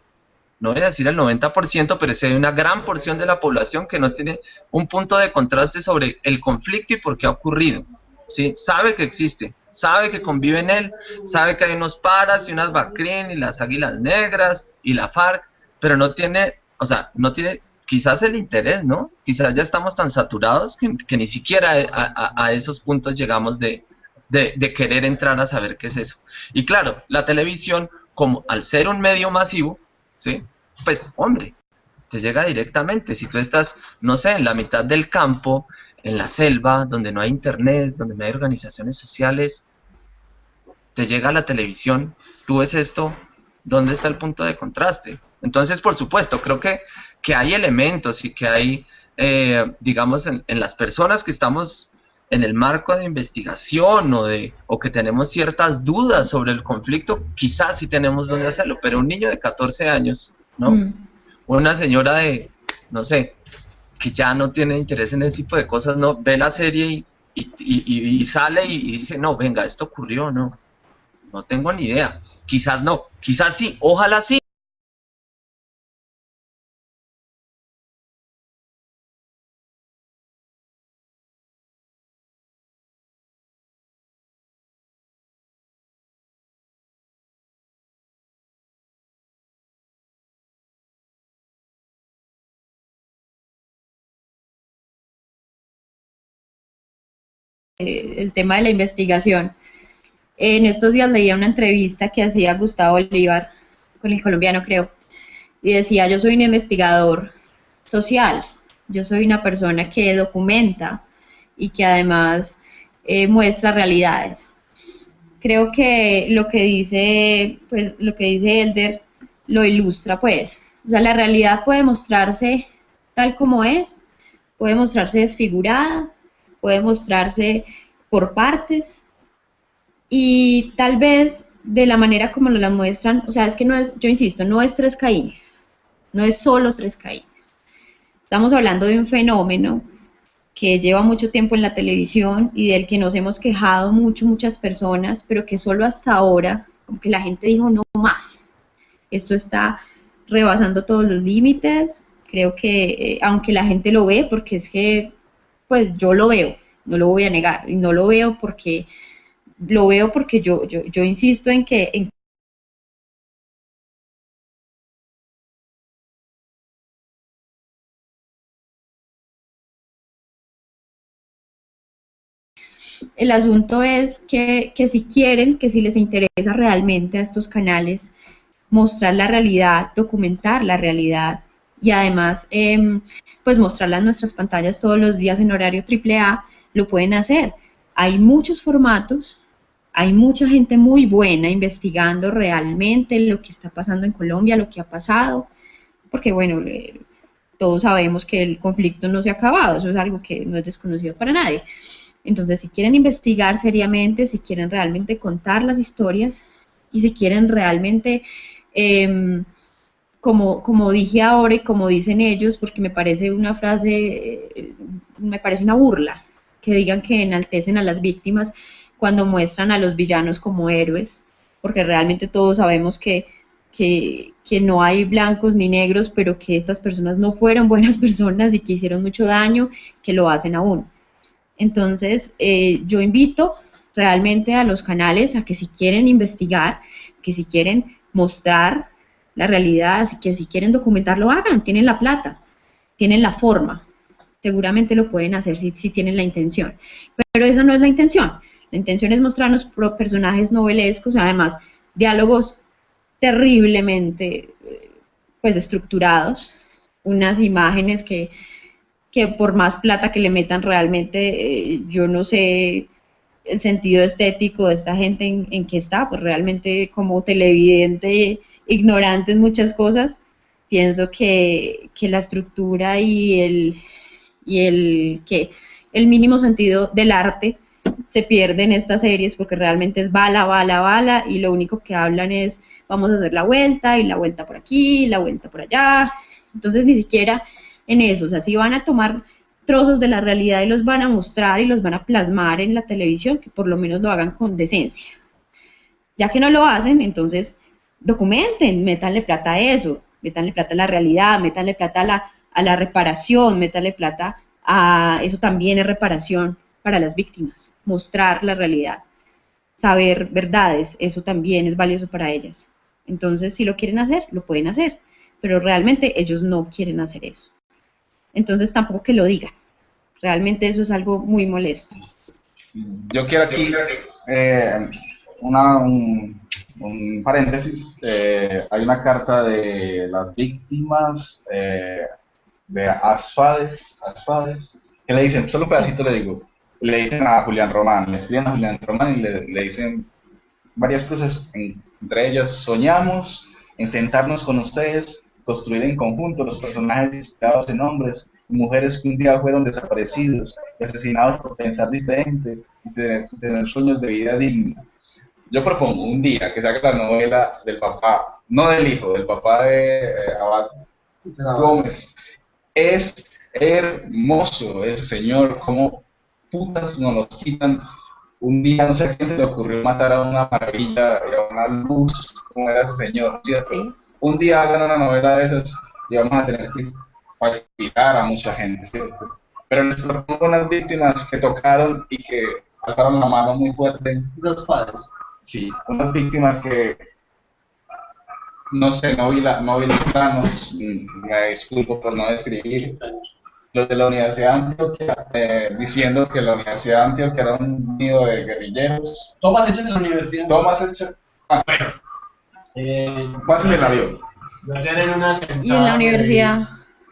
no voy a decir el 90%, pero sí hay una gran porción de la población que no tiene un punto de contraste sobre el conflicto y por qué ha ocurrido, ¿sí? Sabe que existe, sabe que convive en él, sabe que hay unos paras y unas Bacrín y las águilas negras y la FARC, pero no tiene, o sea, no tiene quizás el interés, ¿no? Quizás ya estamos tan saturados que, ni siquiera a, a- a esos puntos llegamos de, de, de querer entrar a saber qué es eso. Y claro, la televisión, como al ser un medio masivo, ¿sí? Pues, hombre, te llega directamente. Si tú estás, no sé, en la mitad del campo, en la selva, donde no hay internet, donde no hay organizaciones sociales, te llega la televisión, tú ves esto, ¿dónde está el punto de contraste? Entonces, por supuesto, creo que, que hay elementos y que hay, eh, digamos, en, en las personas que estamos en el marco de investigación o, de, o que tenemos ciertas dudas sobre el conflicto, quizás sí tenemos dónde hacerlo, pero un niño de 14 años, ¿no? Mm. Una señora de, no sé, que ya no tiene interés en ese tipo de cosas, no ve la serie y, y, y- sale y, y dice, no, venga, esto ocurrió, no, no tengo ni idea. Quizás no, quizás sí, ojalá sí. eh, el tema de la investigación. En estos días leía una entrevista que hacía Gustavo Bolívar con el colombiano, creo, y decía, yo soy un investigador social, yo soy una persona que documenta y que además eh, muestra realidades. Creo que lo que dice, pues, lo que dice Elder lo ilustra, pues. O sea, la realidad puede mostrarse tal como es, puede mostrarse desfigurada, puede mostrarse por partes y tal vez de la manera como nos la muestran, o sea, es que no es, yo insisto, no es tres caínes, no es solo tres caínes. Estamos hablando de un fenómeno que lleva mucho tiempo en la televisión y del que nos hemos quejado mucho, muchas personas, pero que solo hasta ahora, como que la gente dijo no más. Esto está rebasando todos los límites. Creo que, eh, aunque la gente lo ve, porque es que, pues yo lo veo, no lo voy a negar, y no lo veo porque, lo veo porque yo, yo, insisto en que, en El asunto es que, que si quieren, que si les interesa realmente a estos canales mostrar la realidad, documentar la realidad y además em, pues mostrarla en nuestras pantallas todos los días en horario AAA, lo pueden hacer. Hay muchos formatos, hay mucha gente muy buena investigando realmente lo que está pasando en Colombia, lo que ha pasado, porque bueno, eh, todos sabemos que el conflicto no se ha acabado, eso es algo que no es desconocido para nadie. Entonces, si quieren investigar seriamente, si quieren realmente contar las historias y si quieren realmente, em, como, como dije ahora y como dicen ellos, porque me parece una frase, eh, me parece una burla, que digan que enaltecen a las víctimas cuando muestran a los villanos como héroes, porque realmente todos sabemos que, que, que no hay blancos ni negros, pero que estas personas no fueron [laughs] buenas personas y que hicieron mucho daño, que lo hacen aún. Entonces, eh, yo invito realmente a los canales a que si quieren investigar, que si quieren mostrar la realidad, que si quieren documentar, lo hagan, tienen la plata, tienen la forma, seguramente lo pueden hacer si, si tienen la intención. Pero esa no es la intención. La intención es mostrarnos personajes novelescos, además diálogos terriblemente eh, pues estructurados, unas imágenes que, que por más plata que le metan realmente, eh, yo no sé el sentido estético de esta gente en, en qué está, pues realmente como televidente ignorante en muchas cosas, pienso que, que la estructura y el, y el, que el mínimo sentido del arte se pierde en estas series porque realmente es bala, bala, bala y lo único que hablan es vamos a hacer la vuelta y la vuelta por aquí, la vuelta por allá. Entonces ni siquiera en eso, o sea, si van a tomar trozos de la realidad y los van a mostrar y los van a plasmar en la televisión, que por lo menos lo hagan con decencia. Ya que no lo hacen, entonces documenten, métanle plata a eso, métanle plata a la realidad, métanle plata a la, a la reparación, métanle plata a eso también es reparación para las víctimas, mostrar la realidad, saber verdades, eso también es valioso para ellas. Entonces, si lo quieren hacer, lo pueden hacer, pero realmente ellos no quieren hacer eso. Entonces, tampoco que lo digan. Realmente eso es algo muy molesto. Yo quiero aquí eh, una, un, un paréntesis. Eh, hay una carta de las víctimas eh, de Asfades, Asfades, que le dicen, solo un pedacito le digo, le dicen a Julián Román, le escriben a Julián Román y le, le dicen varias cosas, en- entre ellas, soñamos en sentarnos con ustedes, construir en conjunto los personajes inspirados en hombres y mujeres que un día fueron desaparecidos asesinados por pensar diferente y tener, tener sueños de vida digna. Yo propongo un día que saque la novela del papá, no del hijo, del papá de eh, Abad Gómez. Es hermoso ese señor, como putas nos los quitan. Un día no sé a quién se le ocurrió matar a una maravilla y a una luz, como era ese señor, ¿cierto? Sí. Un día hagan una novela de esas y vamos a tener que inspirar a mucha gente, ¿cierto? Pero les propongo unas víctimas que tocaron y que alzaron la mano muy fuerte. Los padres. Sí, unas víctimas que no sé, no vi, la, no vi los planos, mm, me disculpo por no describir. Los de la Universidad de Antioquia, eh, diciendo que la Universidad de Antioquia era un nido de guerrilleros. Tomas hechas en la universidad. Tomas hecha. Ah, Bueno, eh, pásenme el avión. yo ayer en una sentada Y en la universidad.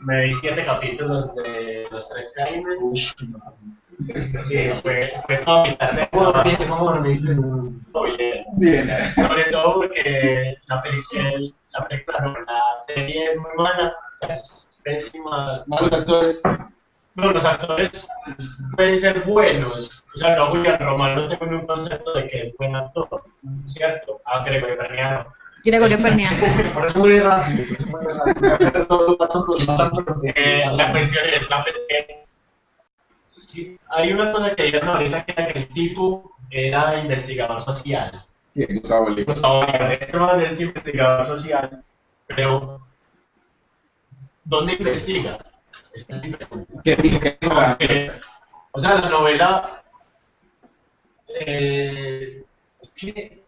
Me vi siete capítulos de Los Tres Crímenes. Sí, fue, fue toda mi tarde. Bien. Bien. Sobre todo porque la película, la película, la serie es muy mala, o sea, es pésima. Malos actores. No, los actores pueden ser buenos. O sea, no, Julián Romano tengo un concepto de que es buen actor, ¿cierto? Ah, Gregorio Perniano. Gregorio Perniano. [laughs] Por eso muy rápido. la cuestión es, la, hay una cosa que dijeron ahorita que era que el tipo era investigador social. Sí, Gustavo. Gustavo Bolívar, este man es investigador social, pero ¿dónde investiga? Esta es mi pregunta. ¿Qué dijo? ¿Qué dijo? Porque, o sea, la novela eh, es que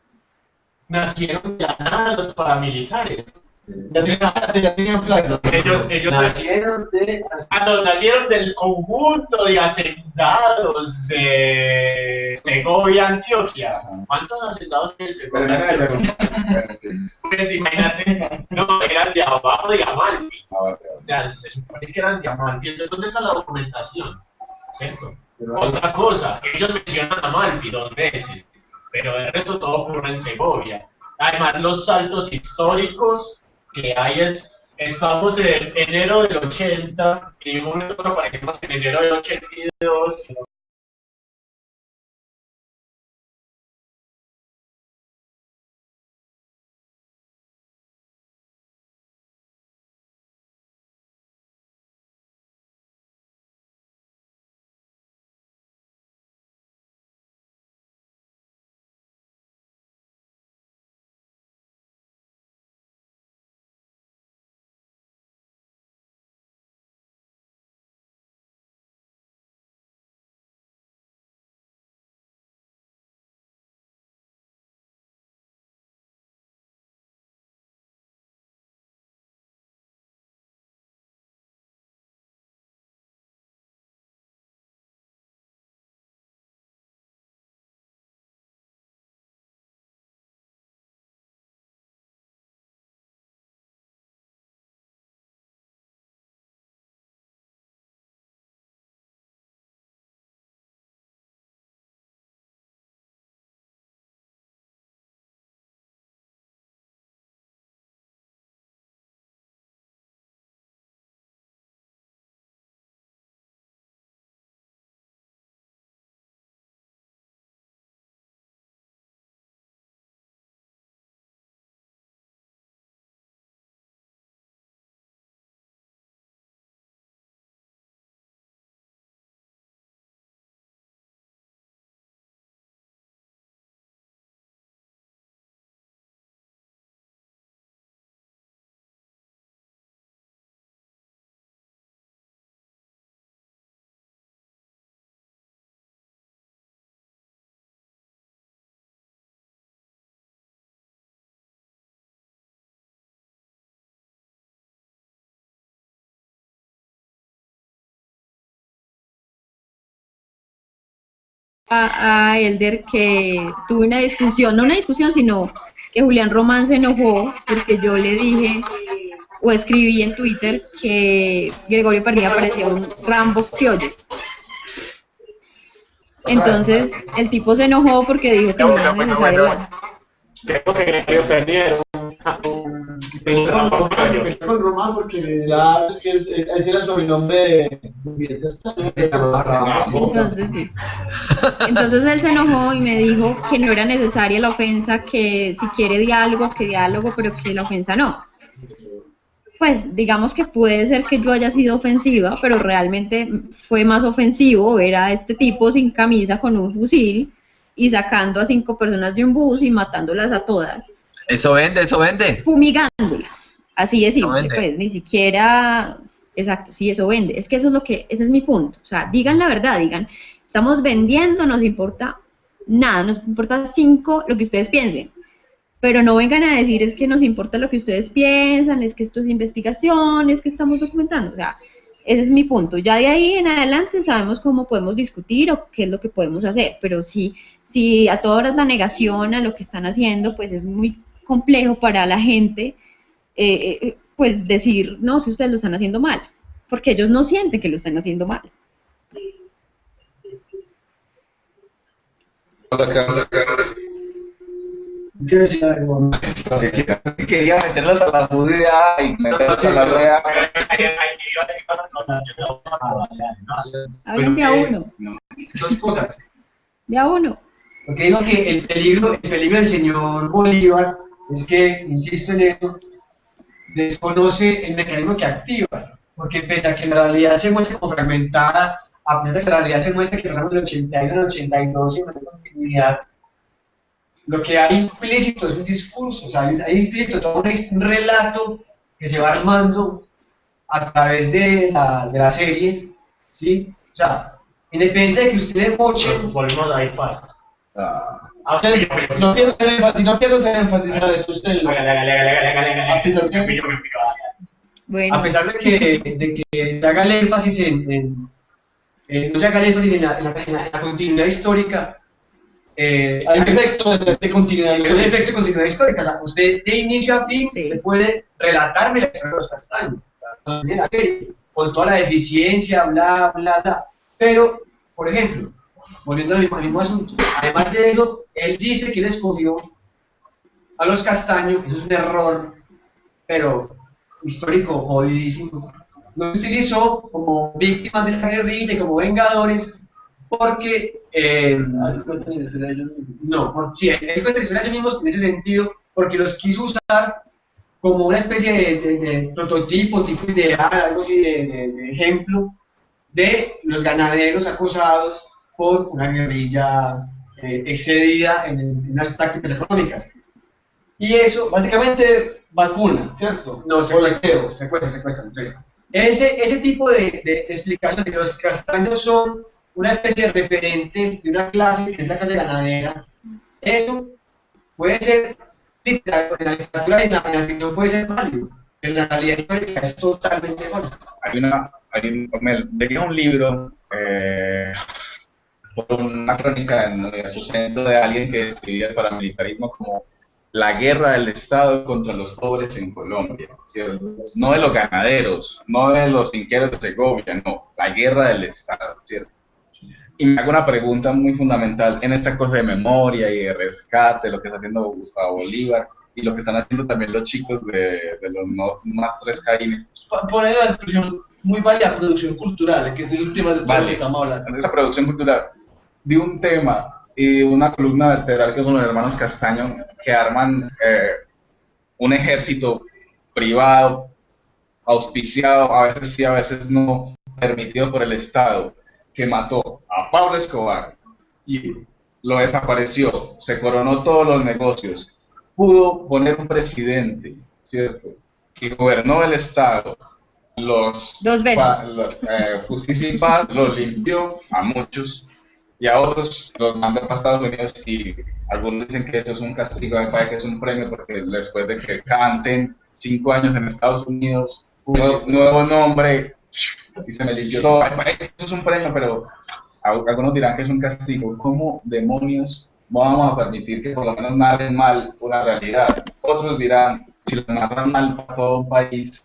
nacieron de nada los paramilitares. Ya tenían, ya tenían planes. Ellos, ellos Nacieron de... Ah, no, nacieron del conjunto de hacendados de Segovia, Antioquia. ¿Cuántos hacendados no Segovia? [laughs] Pues imagínate, no, eran de abajo de Amalfi. Ah, vale, O sea, se supone que eran de Amalfi. Entonces, ¿dónde está la documentación? ¿Cierto? Otra cosa, ellos mencionan Amalfi dos veces, pero el resto todo ocurre en Segovia. Además, los saltos históricos que hay es, estamos en enero del 80, y en un momento aparecemos en enero del 82, y a, a Elder que tuve una discusión, no una discusión, sino que Julián Román se enojó porque yo le dije o escribí en Twitter que Gregorio Pernilla parecía un Rambo criollo. Entonces el tipo se enojó porque dijo que no era necesario. Creo que Gregorio Perniano era un, Con, con Román porque ya es que es- ese era el sobrenombre de... Ya está. Entonces sí. Entonces él se enojó y me dijo que no era necesaria la ofensa, que si quiere diálogo, que diálogo, pero que la ofensa no. pues digamos que puede ser que yo haya sido ofensiva, pero realmente fue más ofensivo ver a este tipo sin camisa con un fusil y sacando a cinco personas de un bus y matándolas a todas, Eso vende, eso vende. fumigándolas. Así de simple, vende. pues ni siquiera, exacto, sí, eso vende. Es que eso es lo que, ese es mi punto. O sea, digan la verdad, digan, estamos vendiendo, nos importa nada, nos importa cinco lo que ustedes piensen. Pero no vengan a decir es que nos importa lo que ustedes piensan, es que esto es investigación, es que estamos documentando. O sea, ese es mi punto. Ya de ahí en adelante sabemos cómo podemos discutir o qué es lo que podemos hacer. Pero si, si a todas horas la negación a lo que están haciendo, pues es muy complejo para la gente, eh, eh, pues decir, no, si ustedes lo están haciendo mal. Porque ellos no sienten que lo están haciendo mal. Algo. Quería meterlos a la judía y meterlos a la rueda. Hablen de a uno, Dos cosas. de a uno. Porque digo que el peligro, el peligro del señor Bolívar es que, insisto en esto, desconoce el mecanismo que activa. Porque pese a que la realidad se muestra como fragmentada, a pesar de que la realidad se muestra que pasamos del 81 al 82 sin mayor continuidad, lo que hay implícito es un discurso, o sea, hay, hay implícito todo un, relato que se va armando a través de la, de la serie, ¿sí? O sea, independiente de que ustedes mochen, Volvemos a. Ah, usted dijo, pero no pierdo ese énfasis, no pierdo ese énfasis en. Bueno, a pesar de que, de que se haga el énfasis en, en- eh, no se haga el énfasis en la, en la- en la- en la continuidad histórica, eh, hay un efecto de, de continuidad, hay un efecto de continuidad histórica, o sea, usted de inicio a fin, Sí. usted puede relatarme la historia de los castaños, o sea, en con toda la deficiencia, bla, bla, bla, pero, por ejemplo, volviendo al mismo, al mismo asunto, además de eso, él dice que él escogió a los castaños, eso es un error, pero histórico jodidísimo. Lo utilizó como víctimas de la guerrilla como vengadores porque eh, no, sí, él de ellos mismos en ese sentido porque los quiso usar como una especie de, de- de prototipo, tipo ideal, algo así de, de- ejemplo de los ganaderos acosados por una guerrilla eh, excedida en, en unas prácticas económicas. Y eso, básicamente, vacuna, ¿cierto? No, secuestreo, secuestra, secuestra. Entonces, ese, ese tipo de, de explicación de que los castaños son una especie de referente de una clase que es la clase ganadera, eso puede ser en la literatura y en la ficción puede ser válido, pero en la realidad histórica es totalmente falso. hay una, hay un, me leí un libro eh, por una crónica en el centro de alguien que describía el paramilitarismo como la guerra del Estado contra los pobres en Colombia, ¿cierto? no de los ganaderos, no de los finqueros de Segovia, no, la guerra del Estado, ¿cierto? Y me hago una pregunta muy fundamental en esta cosa de memoria y de rescate, lo que está haciendo Gustavo Bolívar y lo que están haciendo también los chicos de, de los no, más tres caínes. Poner la expresión muy válida producción cultural, que es el tema de todo lo Vale. que estamos hablando. en esa producción cultural de un tema y una columna vertebral que son los hermanos Castaño que arman eh, un ejército privado, auspiciado, a veces sí, a veces no, permitido por el Estado, que mató a Pablo Escobar y lo desapareció, se coronó todos los negocios, pudo poner un presidente, ¿cierto?, que gobernó el Estado, los Dos veces. pa- eh, justicia y paz los limpió a muchos y a otros los mandó para Estados Unidos y algunos dicen que eso es un castigo, me parece que es un premio porque después de que canten cinco años en Estados Unidos, nuevo, nuevo nombre, y se me limpió todo, eso es un premio, pero algunos dirán que es un castigo. ¿Cómo demonios vamos a permitir que por lo menos narren mal una realidad? Otros dirán, si lo narran mal para todo un país,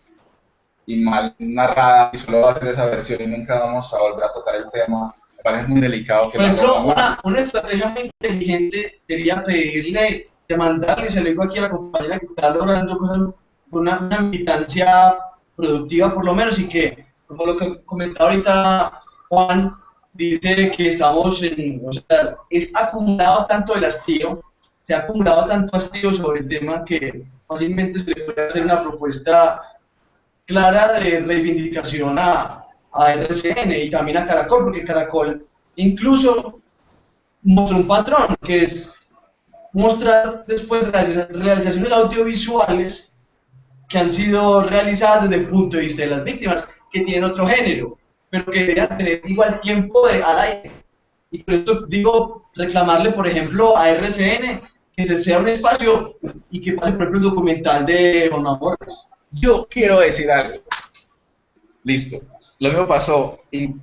y mal narrada y solo va a ser esa versión y nunca vamos a volver a tocar el tema. Me parece muy delicado que Por lo ejemplo, una, una estrategia muy inteligente sería pedirle, demandarle, se lo digo aquí a la compañera que está logrando cosas, una, una militancia productiva por lo menos y que, como lo que comentaba ahorita Juan, dice que estamos en, o sea, es acumulado tanto el hastío, se ha acumulado tanto hastío sobre el tema que fácilmente se le puede hacer una propuesta clara de reivindicación a, a RCN y también a Caracol, porque Caracol incluso mostró un patrón, que es mostrar después realizaciones audiovisuales que han sido realizadas desde el punto de vista de las víctimas, que tienen otro género, pero que deberían tener igual tiempo de, al aire. Y por eso digo, reclamarle, por ejemplo, a RCN que se sea un espacio y que pase, por ejemplo, el documental de Juan Borges. Yo quiero decir algo. Listo. Lo mismo pasó y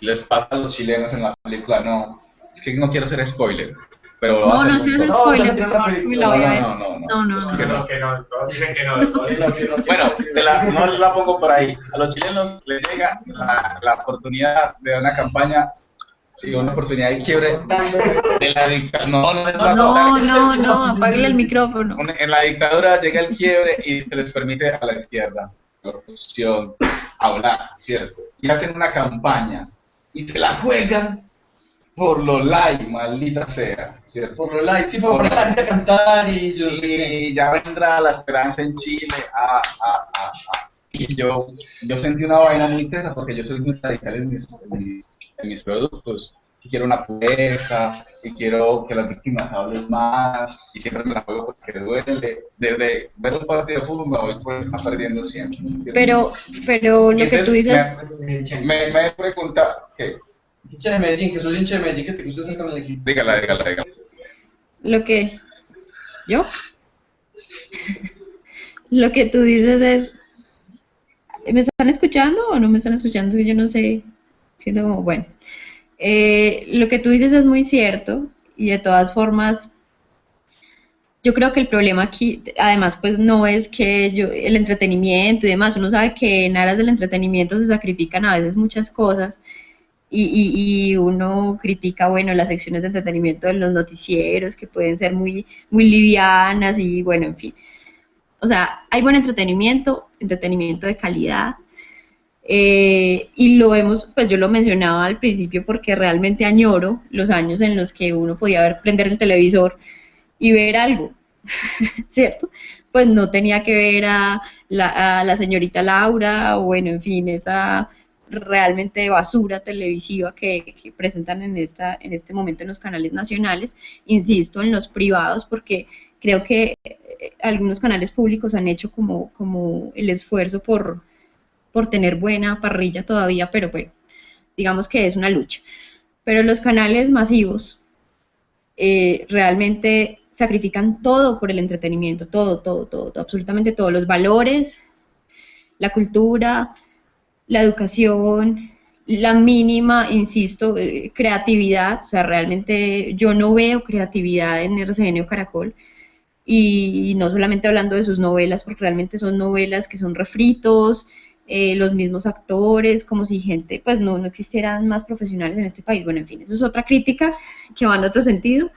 les pasa a los chilenos en la película. No, es que no quiero ser spoiler. Pero lo No, no seas spoiler, no, por favor, no, no, no, no, No, no, no. que No, no. que no, todos dicen que no. no. Bueno, te la- no la pongo por ahí. A los chilenos les llega la, la oportunidad de una campaña, digo, una oportunidad de quiebre de la dictadura. No, no es la No, no, no, apáguele el micrófono. En la dictadura llega el quiebre y se les permite a la izquierda, oposición, hablar, ¿cierto? Y hacen una campaña y se la juegan por lo like, maldita sea, ¿cierto? Por los likes, sí, por la gente a cantar y yo Y ya vendrá la esperanza en Chile. Ah, ah, ah, ah. Y yo, yo sentí una vaina muy tesa porque yo soy muy radical mis, en mis, en mis productos. Y quiero una pureza, y quiero que las víctimas hablen más, y siempre me la juego porque duele. Desde ver un partido de fútbol me voy por estar perdiendo siempre. Pero, pero lo que tú dices, Me, me, me pregunta, ¿qué? hincha de Medellín, que soy hincha de Medellín, que te gusta estar con el equipo. Dígala, dígala, dígala. lo que yo, [laughs] lo que tú dices es, ¿me están escuchando o no me están escuchando? Es que yo no sé, siento como, bueno, Eh, lo que tú dices es muy cierto y de todas formas, yo creo que el problema aquí, además, pues no es que yo, el entretenimiento y demás, uno sabe que en aras del entretenimiento se sacrifican a veces muchas cosas y, y, y uno critica, bueno, las secciones de entretenimiento de los noticieros que pueden ser muy, muy livianas y bueno, en fin. O sea, hay buen entretenimiento, entretenimiento de calidad, eh, y lo hemos, pues yo lo mencionaba al principio porque realmente añoro los años en los que uno podía ver, prender el televisor y ver algo, [laughs] ¿cierto? Pues no tenía que ver a la, a la señorita Laura o bueno, en fin, esa realmente basura televisiva que, que presentan en, esta, en este momento en los canales nacionales, insisto, en los privados, porque creo que eh, algunos canales públicos han hecho como, como el esfuerzo por, por tener buena parrilla todavía, pero bueno, digamos que es una lucha. Pero los canales masivos eh, realmente sacrifican todo por el entretenimiento, todo, todo, todo, todo, absolutamente todo, los valores, la cultura, la educación, la mínima, insisto, eh, creatividad, o sea, realmente yo no veo creatividad en RCN o Caracol, y no solamente hablando de sus novelas, porque realmente son novelas que son refritos, eh, los mismos actores, como si gente, pues no, no existieran más profesionales en este país. Bueno, en fin, eso es otra crítica que va en otro sentido.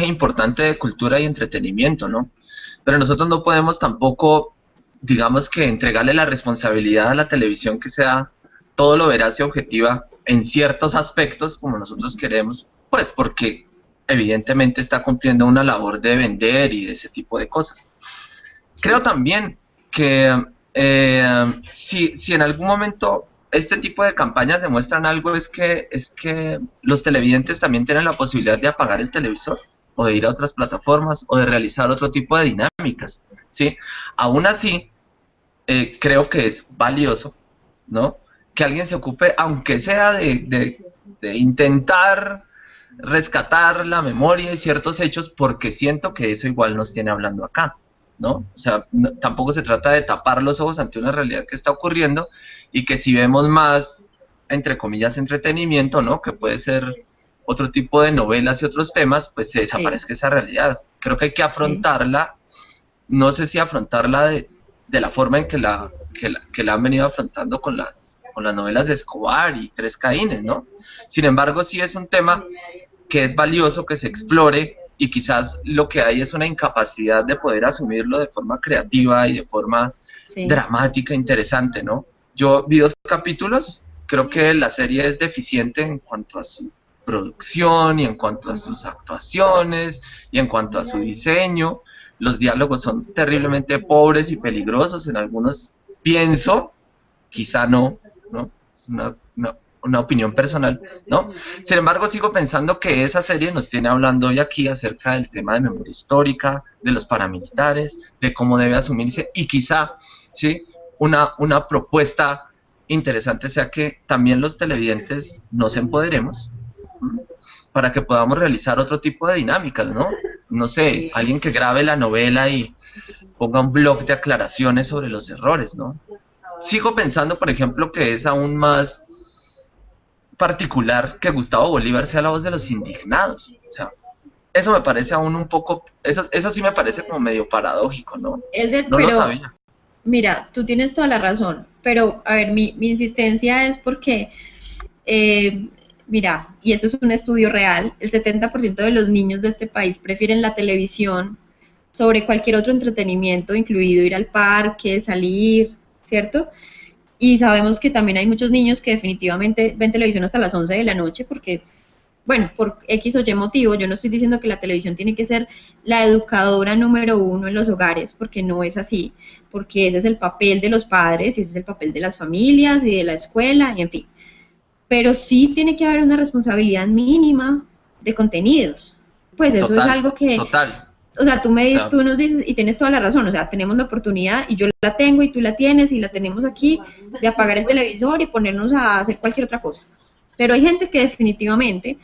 importante de cultura y entretenimiento, ¿no? Pero nosotros no podemos tampoco, digamos que entregarle la responsabilidad a la televisión que sea todo lo veraz y objetiva en ciertos aspectos como nosotros queremos, pues porque evidentemente está cumpliendo una labor de vender y de ese tipo de cosas. Creo también que eh, si, si en algún momento este tipo de campañas demuestran algo es que, es que los televidentes también tienen la posibilidad de apagar el televisor o de ir a otras plataformas o de realizar otro tipo de dinámicas, ¿sí? Aún así, eh, creo que es valioso, ¿no? Que alguien se ocupe, aunque sea de, intentar rescatar la memoria y ciertos hechos, porque siento que eso igual nos tiene hablando acá, ¿no? O sea, no- tampoco se trata de tapar los ojos ante una realidad que está ocurriendo y que si vemos más, entre comillas, entretenimiento, ¿no? Que puede ser otro tipo de novelas y otros temas, pues se desaparezca esa realidad. Creo que hay que afrontarla, no sé si afrontarla de, de la forma en que la, que la, que la han venido afrontando con las, con las novelas de Escobar y Tres Caínes, ¿no? Sin embargo, sí es un tema que es valioso que se explore y quizás lo que hay es una incapacidad de poder asumirlo de forma creativa y de forma Sí. dramática, interesante, ¿no? Yo vi dos capítulos, creo que la serie es deficiente en cuanto a su producción y en cuanto a sus actuaciones y en cuanto a su diseño. Los diálogos son terriblemente pobres y peligrosos en algunos pienso, quizá no, ¿no? Es una, una- una opinión personal, ¿no? Sin embargo, sigo pensando que esa serie nos tiene hablando hoy aquí acerca del tema de memoria histórica, de los paramilitares, de cómo debe asumirse y quizá, ¿sí? Una, una propuesta interesante sea que también los televidentes nos empoderemos para que podamos realizar otro tipo de dinámicas, ¿no? No sé, alguien que grabe la novela y ponga un blog de aclaraciones sobre los errores, ¿no? Sigo pensando, por ejemplo, que es aún más particular que Gustavo Bolívar sea la voz de los indignados. O sea, eso me parece aún un poco, eso, eso sí me parece como medio paradójico, ¿no? Elder, No lo sabía. mira, tú tienes toda la razón, pero a ver, mi, mi insistencia es porque, eh, mira, y eso es un estudio real, el 70% de los niños de este país prefieren la televisión sobre cualquier otro entretenimiento, incluido ir al parque, salir, ¿cierto? Y sabemos que también hay muchos niños que definitivamente ven televisión hasta las 11 de la noche porque, bueno, por X o Y motivo, yo no estoy diciendo que la televisión tiene que ser la educadora número uno en los hogares, porque no es así, porque ese es el papel de los padres y ese es el papel de las familias y de la escuela, y en fin. Pero sí tiene que haber una responsabilidad mínima de contenidos. Pues eso Total, es algo que, Total. O sea, tú, me, tú nos dices, y tienes toda la razón, o sea, tenemos la oportunidad, y yo la tengo, y tú la tienes, y la tenemos aquí, de apagar el televisor y ponernos a hacer cualquier otra cosa. Pero hay gente que definitivamente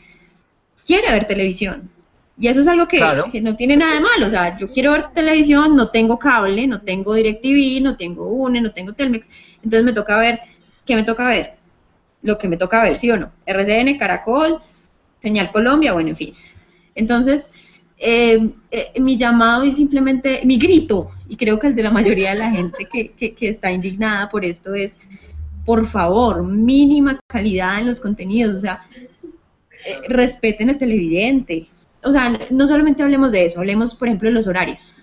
quiere ver televisión. Y eso es algo que, Claro. que no tiene nada de malo. O sea, yo quiero ver televisión, no tengo cable, no tengo DirecTV, no tengo UNE, no tengo Telmex. Entonces me toca ver, ¿qué me toca ver? Lo que me toca ver, ¿sí o no? RCN, Caracol, Señal Colombia, bueno, en fin. Entonces, eh, eh, mi llamado y simplemente mi grito, y creo que el de la mayoría de la gente que, que- está indignada por esto es, por favor, mínima calidad en los contenidos, o sea, eh, respeten al televidente. O sea, no solamente hablemos de eso, hablemos, por ejemplo, de los horarios.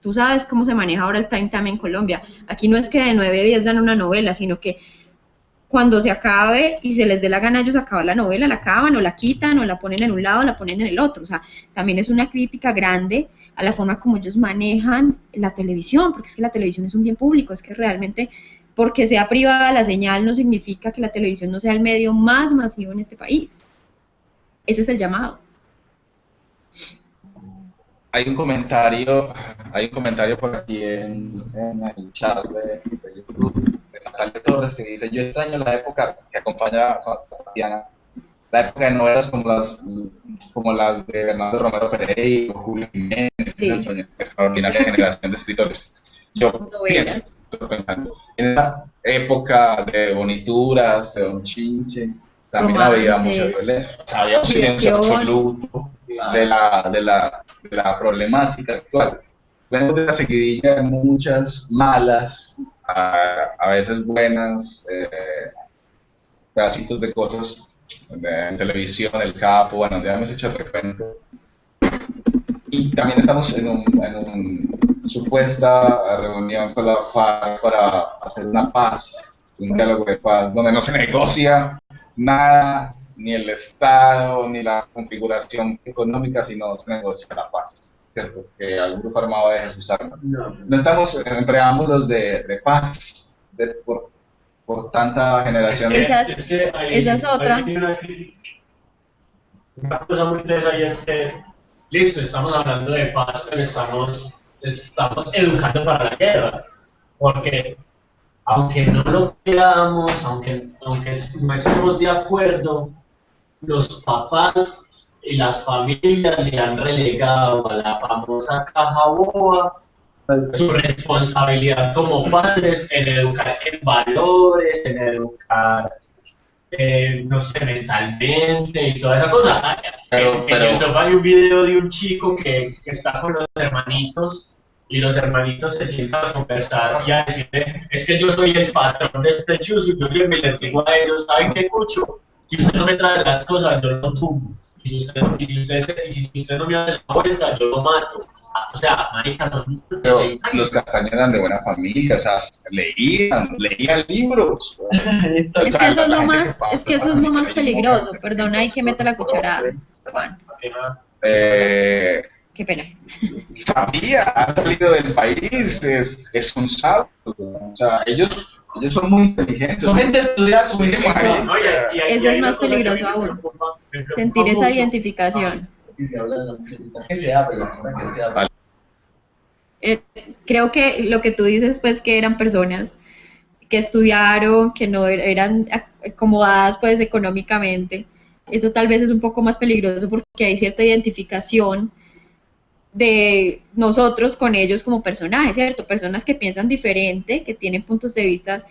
Tú sabes cómo se maneja ahora el prime time en Colombia. Aquí no es que de 9 a 10 dan una novela, sino que cuando se acabe y se les dé la gana ellos acabar la novela, la acaban o la quitan o la ponen en un lado la ponen en el otro. O sea, también es una crítica grande a la forma como ellos manejan la televisión, porque es que la televisión es un bien público, es que realmente porque sea privada la señal no significa que la televisión no sea el medio más masivo en este país. Ese es el llamado. Hay un comentario, hay un comentario por aquí en, en el chat de, YouTube Natalia Torres que dice, yo extraño la época que acompaña a Tatiana, la época de novelas como las, como las de Bernardo Romero Pereira, Julio Jiménez, Sí. extraordinaria generación de escritores. Yo pienso, pensando, en esa época de bonituras, de Don Chinche, también había Romance. mucha violencia, había un silencio absoluto de la, de la, de la problemática actual. Vengo de la seguidilla de muchas malas, a, veces buenas, eh, pedacitos de cosas en televisión, el capo, bueno, ya hemos hecho el recuento. Y también estamos en un, en un supuesta reunión con la FARC para hacer una paz, un diálogo de paz, donde no se negocia nada, ni el Estado, ni la configuración económica, sino se negocia la paz, ¿cierto? Que algún grupo armado deje sus armas. No estamos en preámbulos de, de paz de- por, por tanta generación de... Esa- Es que ahí- esa es otra. una cosa muy tesa y es que, listo, estamos hablando de paz, pero estamos, estamos educando para la guerra. Porque, aunque no lo queramos, aunque, aunque no estemos de acuerdo, los papás y las familias le han relegado a la famosa caja boba su responsabilidad como padres en educar en valores, en educar, eh, no sé, mentalmente y toda esa cosa. Pero- en, pero- en YouTube hay un video de un chico que, que está con los hermanitos y los hermanitos se sientan a conversar y a decirle, es que yo soy el patrón de este chuzo y yo siempre les digo a ellos, ¿saben qué cucho? Si usted no me trae las cosas, yo lo tumbo. Y si usted, y si usted, se- y si usted no me hace la vuelta, yo lo mato. O sea, marica, son Pero los castaños eran de buena familia, o sea, leían, leían libros. Es que eso es lo más, es que eso es lo más peligroso. Perdona, hay que meter la cucharada. Juan. Eh, Qué pena. Sabía, ha salido del país, es, es un sabio. O sea, ellos, ellos son muy inteligentes. Son gente estudiada Eso- María. No, y- y- y Eso hay es más peligroso aún. Sentir esa identificación. Y se habla de la necesidad que se habla, la que se habla. Eh, creo que lo que tú dices, pues, que eran personas que estudiaron, que no er- eran ac- acomodadas, pues, económicamente, eso tal vez es un poco más peligroso porque hay cierta identificación de nosotros con ellos como personajes, ¿cierto? Personas que piensan diferente, que tienen puntos de vista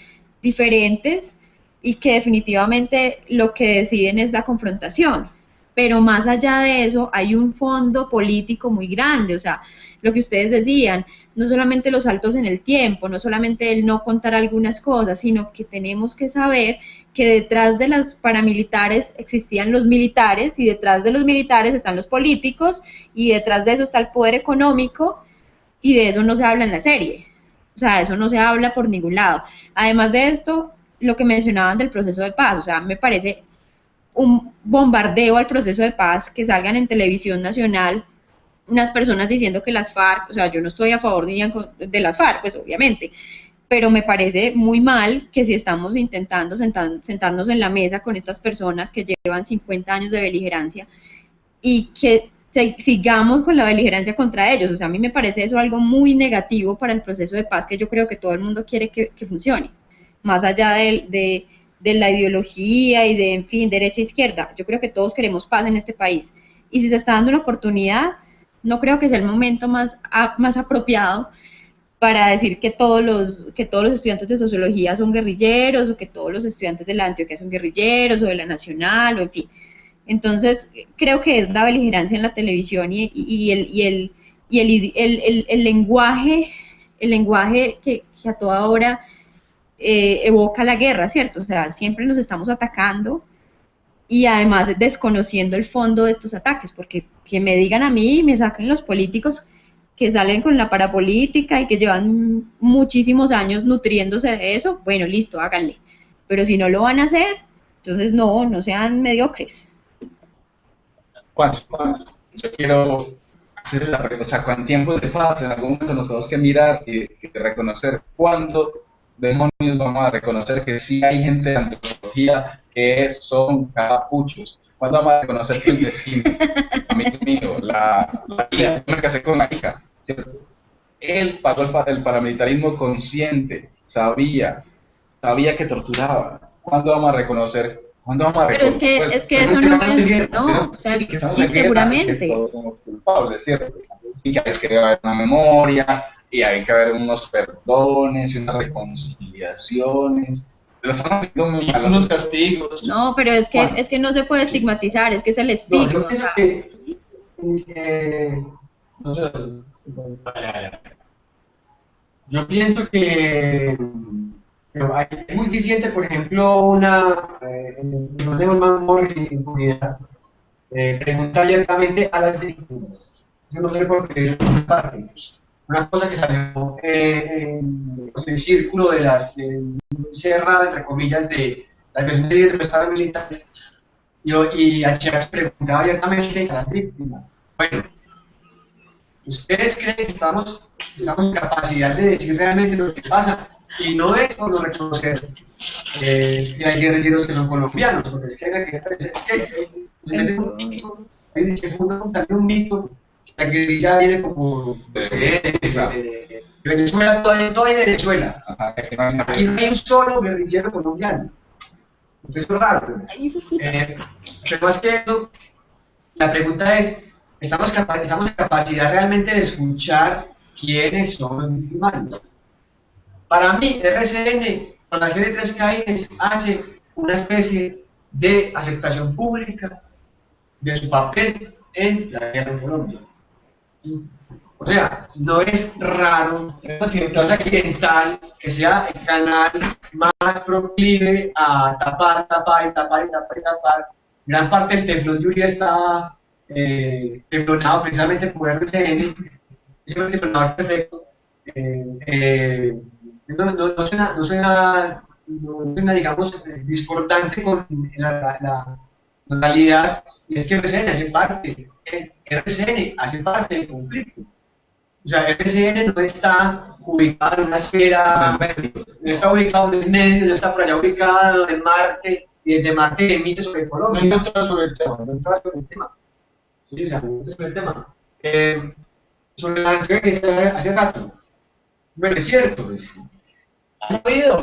diferentes y que definitivamente lo que deciden es la confrontación. Pero más allá de eso, hay un fondo político muy grande, o sea, lo que ustedes decían, no solamente los saltos en el tiempo, no solamente el no contar algunas cosas, sino que tenemos que saber que detrás de los paramilitares existían los militares y detrás de los militares están los políticos y detrás de eso está el poder económico y de eso no se habla en la serie. O sea, eso no se habla por ningún lado. Además de esto, lo que mencionaban del proceso de paz, o sea, me parece un bombardeo al proceso de paz que salgan en televisión nacional unas personas diciendo que las FARC, o sea, yo no estoy a favor con- de las FARC, pues obviamente, pero me parece muy mal que si estamos intentando sentar- sentarnos en la mesa con estas personas que llevan 50 años de beligerancia y que sigamos con la beligerancia contra ellos. O sea, a mí me parece eso algo muy negativo para el proceso de paz que yo creo que todo el mundo quiere que, funcione, más allá de, la ideología y de, en fin, derecha e izquierda. Yo creo que todos queremos paz en este país. Y si se está dando una oportunidad, no creo que sea el momento más, más apropiado para decir que todos los que todos los estudiantes de sociología son guerrilleros o que todos los estudiantes de la Antioquia son guerrilleros o de la Nacional o en fin. Entonces, creo que es la beligerancia en la televisión y, y- el, y, el, y el, el- el- lenguaje, el lenguaje que, que a toda hora eh, evoca la guerra, ¿cierto? O sea, siempre nos estamos atacando y además desconociendo el fondo de estos ataques, porque que me digan a mí me saquen los políticos que salen con la parapolítica y que llevan muchísimos años nutriéndose de eso, bueno, listo, háganle. Pero si no lo van a hacer, entonces no, no sean mediocres. Yo quiero hacer la pregunta, o sea, con tiempos de paz, en algún momento nos tenemos que mirar y, y reconocer cuándo demonios vamos a reconocer que sí hay gente de antropología que son capuchos. ¿Cuándo vamos a reconocer que el vecino, amigo mío, la, la hija, yo me casé con la hija, ¿cierto? Él pasó el, pa- el paramilitarismo consciente, sabía, sabía que torturaba. ¿Cuándo vamos a reconocer? ¿Cuándo vamos a Pero es que, reconocer? es que eso no es, no, o sea, que estamos sí, guerra, que seguramente. todos somos culpables, ¿cierto? Y que hay que haber una memoria, y hay que haber unos perdones y unas reconciliaciones. Lo estamos haciendo muy mal. unos castigos. No, pero es que, Bueno. es que no se puede estigmatizar, es que es el No, estigma. yo o pienso sea, que, eh, no sé, Yo pienso que es muy eficiente, por ejemplo, una, eh, el Consejo Más y Impunidad, eh, preguntar abiertamente a las víctimas. Yo no sé por qué una cosa que salió eh, en el círculo de las de, cerrado, entre comillas, de las personas de los militares, y Chávez preguntaba abiertamente a las víctimas. Bueno, ¿ustedes creen que estamos, estamos en capacidad de decir realmente lo que pasa? Y no es por no reconocer eh, que hay guerrilleros que son colombianos, porque es que hay que es que, un- hay- mito que la guerrilla viene como de, Venezuela, todo, todo en Venezuela. Hay. Aquí no hay un solo guerrillero colombiano. Entonces es raro. Eh, pero más que eso, la pregunta es, ¿estamos, capa- ¿estamos en capacidad realmente de escuchar quiénes son los victimarios? Para mí, RCN, con la serie 3 Caínes, hace una especie de aceptación pública de su papel en la guerra en Colombia. O sea, no es raro, es accidental que sea el canal más proclive a tapar, tapar, tapar, tapar, tapar. Gran parte del teflón de está eh, precisamente por RCN, es un teflonador perfecto. Eh, eh, no, no, no suena, no suena, no suena, digamos, discordante con la, la, realidad, y es que RCN hace parte. RCN hace parte del conflicto. O sea, RCN no está ubicado en una esfera, no está ubicado en el medio, no está por allá ubicado en Marte, y desde Marte emite sobre Colombia. No entras sobre el tema, no entras sobre el tema. Sí, la pregunta sobre el tema. Eh, sobre la que se hace rato. Pero es cierto, es, ¿Han oído?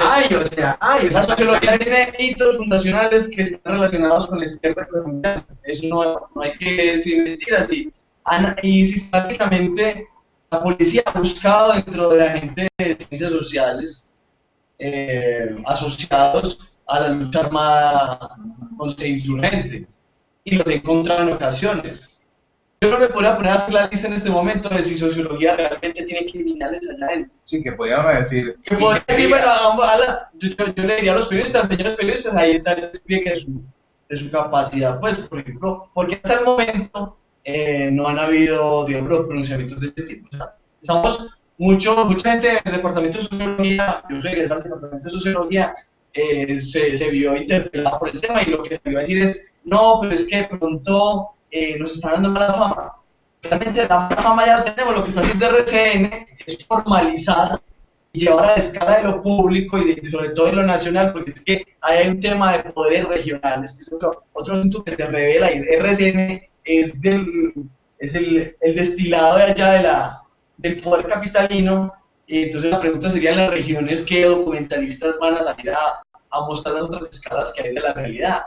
Hay, o sea, hay, o sea, sociología tiene hitos fundacionales que están relacionados con la izquierda colombiana. Eso no, no hay que decir mentiras. Y sistemáticamente la policía ha buscado dentro de la gente de ciencias sociales eh, asociados a la lucha armada contra insurgente. Y los he encontrado en ocasiones. Yo no me podría poner a hacer la lista en este momento de si sociología realmente tiene criminales allá adentro. Sí, que podíamos decir. Que podría decir, bueno, a- la- yo, yo- yo le diría a los periodistas, señores periodistas, ahí está el despliegue de su, de su capacidad. Pues, por ejemplo, porque hasta el momento eh, no han habido, digamos, pronunciamientos de este tipo. O sea, estamos, mucho, mucha gente del departamento de sociología, yo soy egresado del departamento de sociología, eh, se, se vio interpelada por el tema y lo que se iba a decir es, no, pero es que de pronto eh, nos están dando mala fama. Realmente la mala fama ya tenemos, lo que está haciendo RCN es formalizar y llevar a la escala de lo público y sobre todo de lo nacional, porque es que hay un tema de poderes regionales, que es otro, otro asunto que se revela, y RCN es, del, es el, el destilado de allá de la, del poder capitalino, y entonces la pregunta sería en las regiones qué documentalistas van a salir a, a mostrar las otras escalas que hay de la realidad.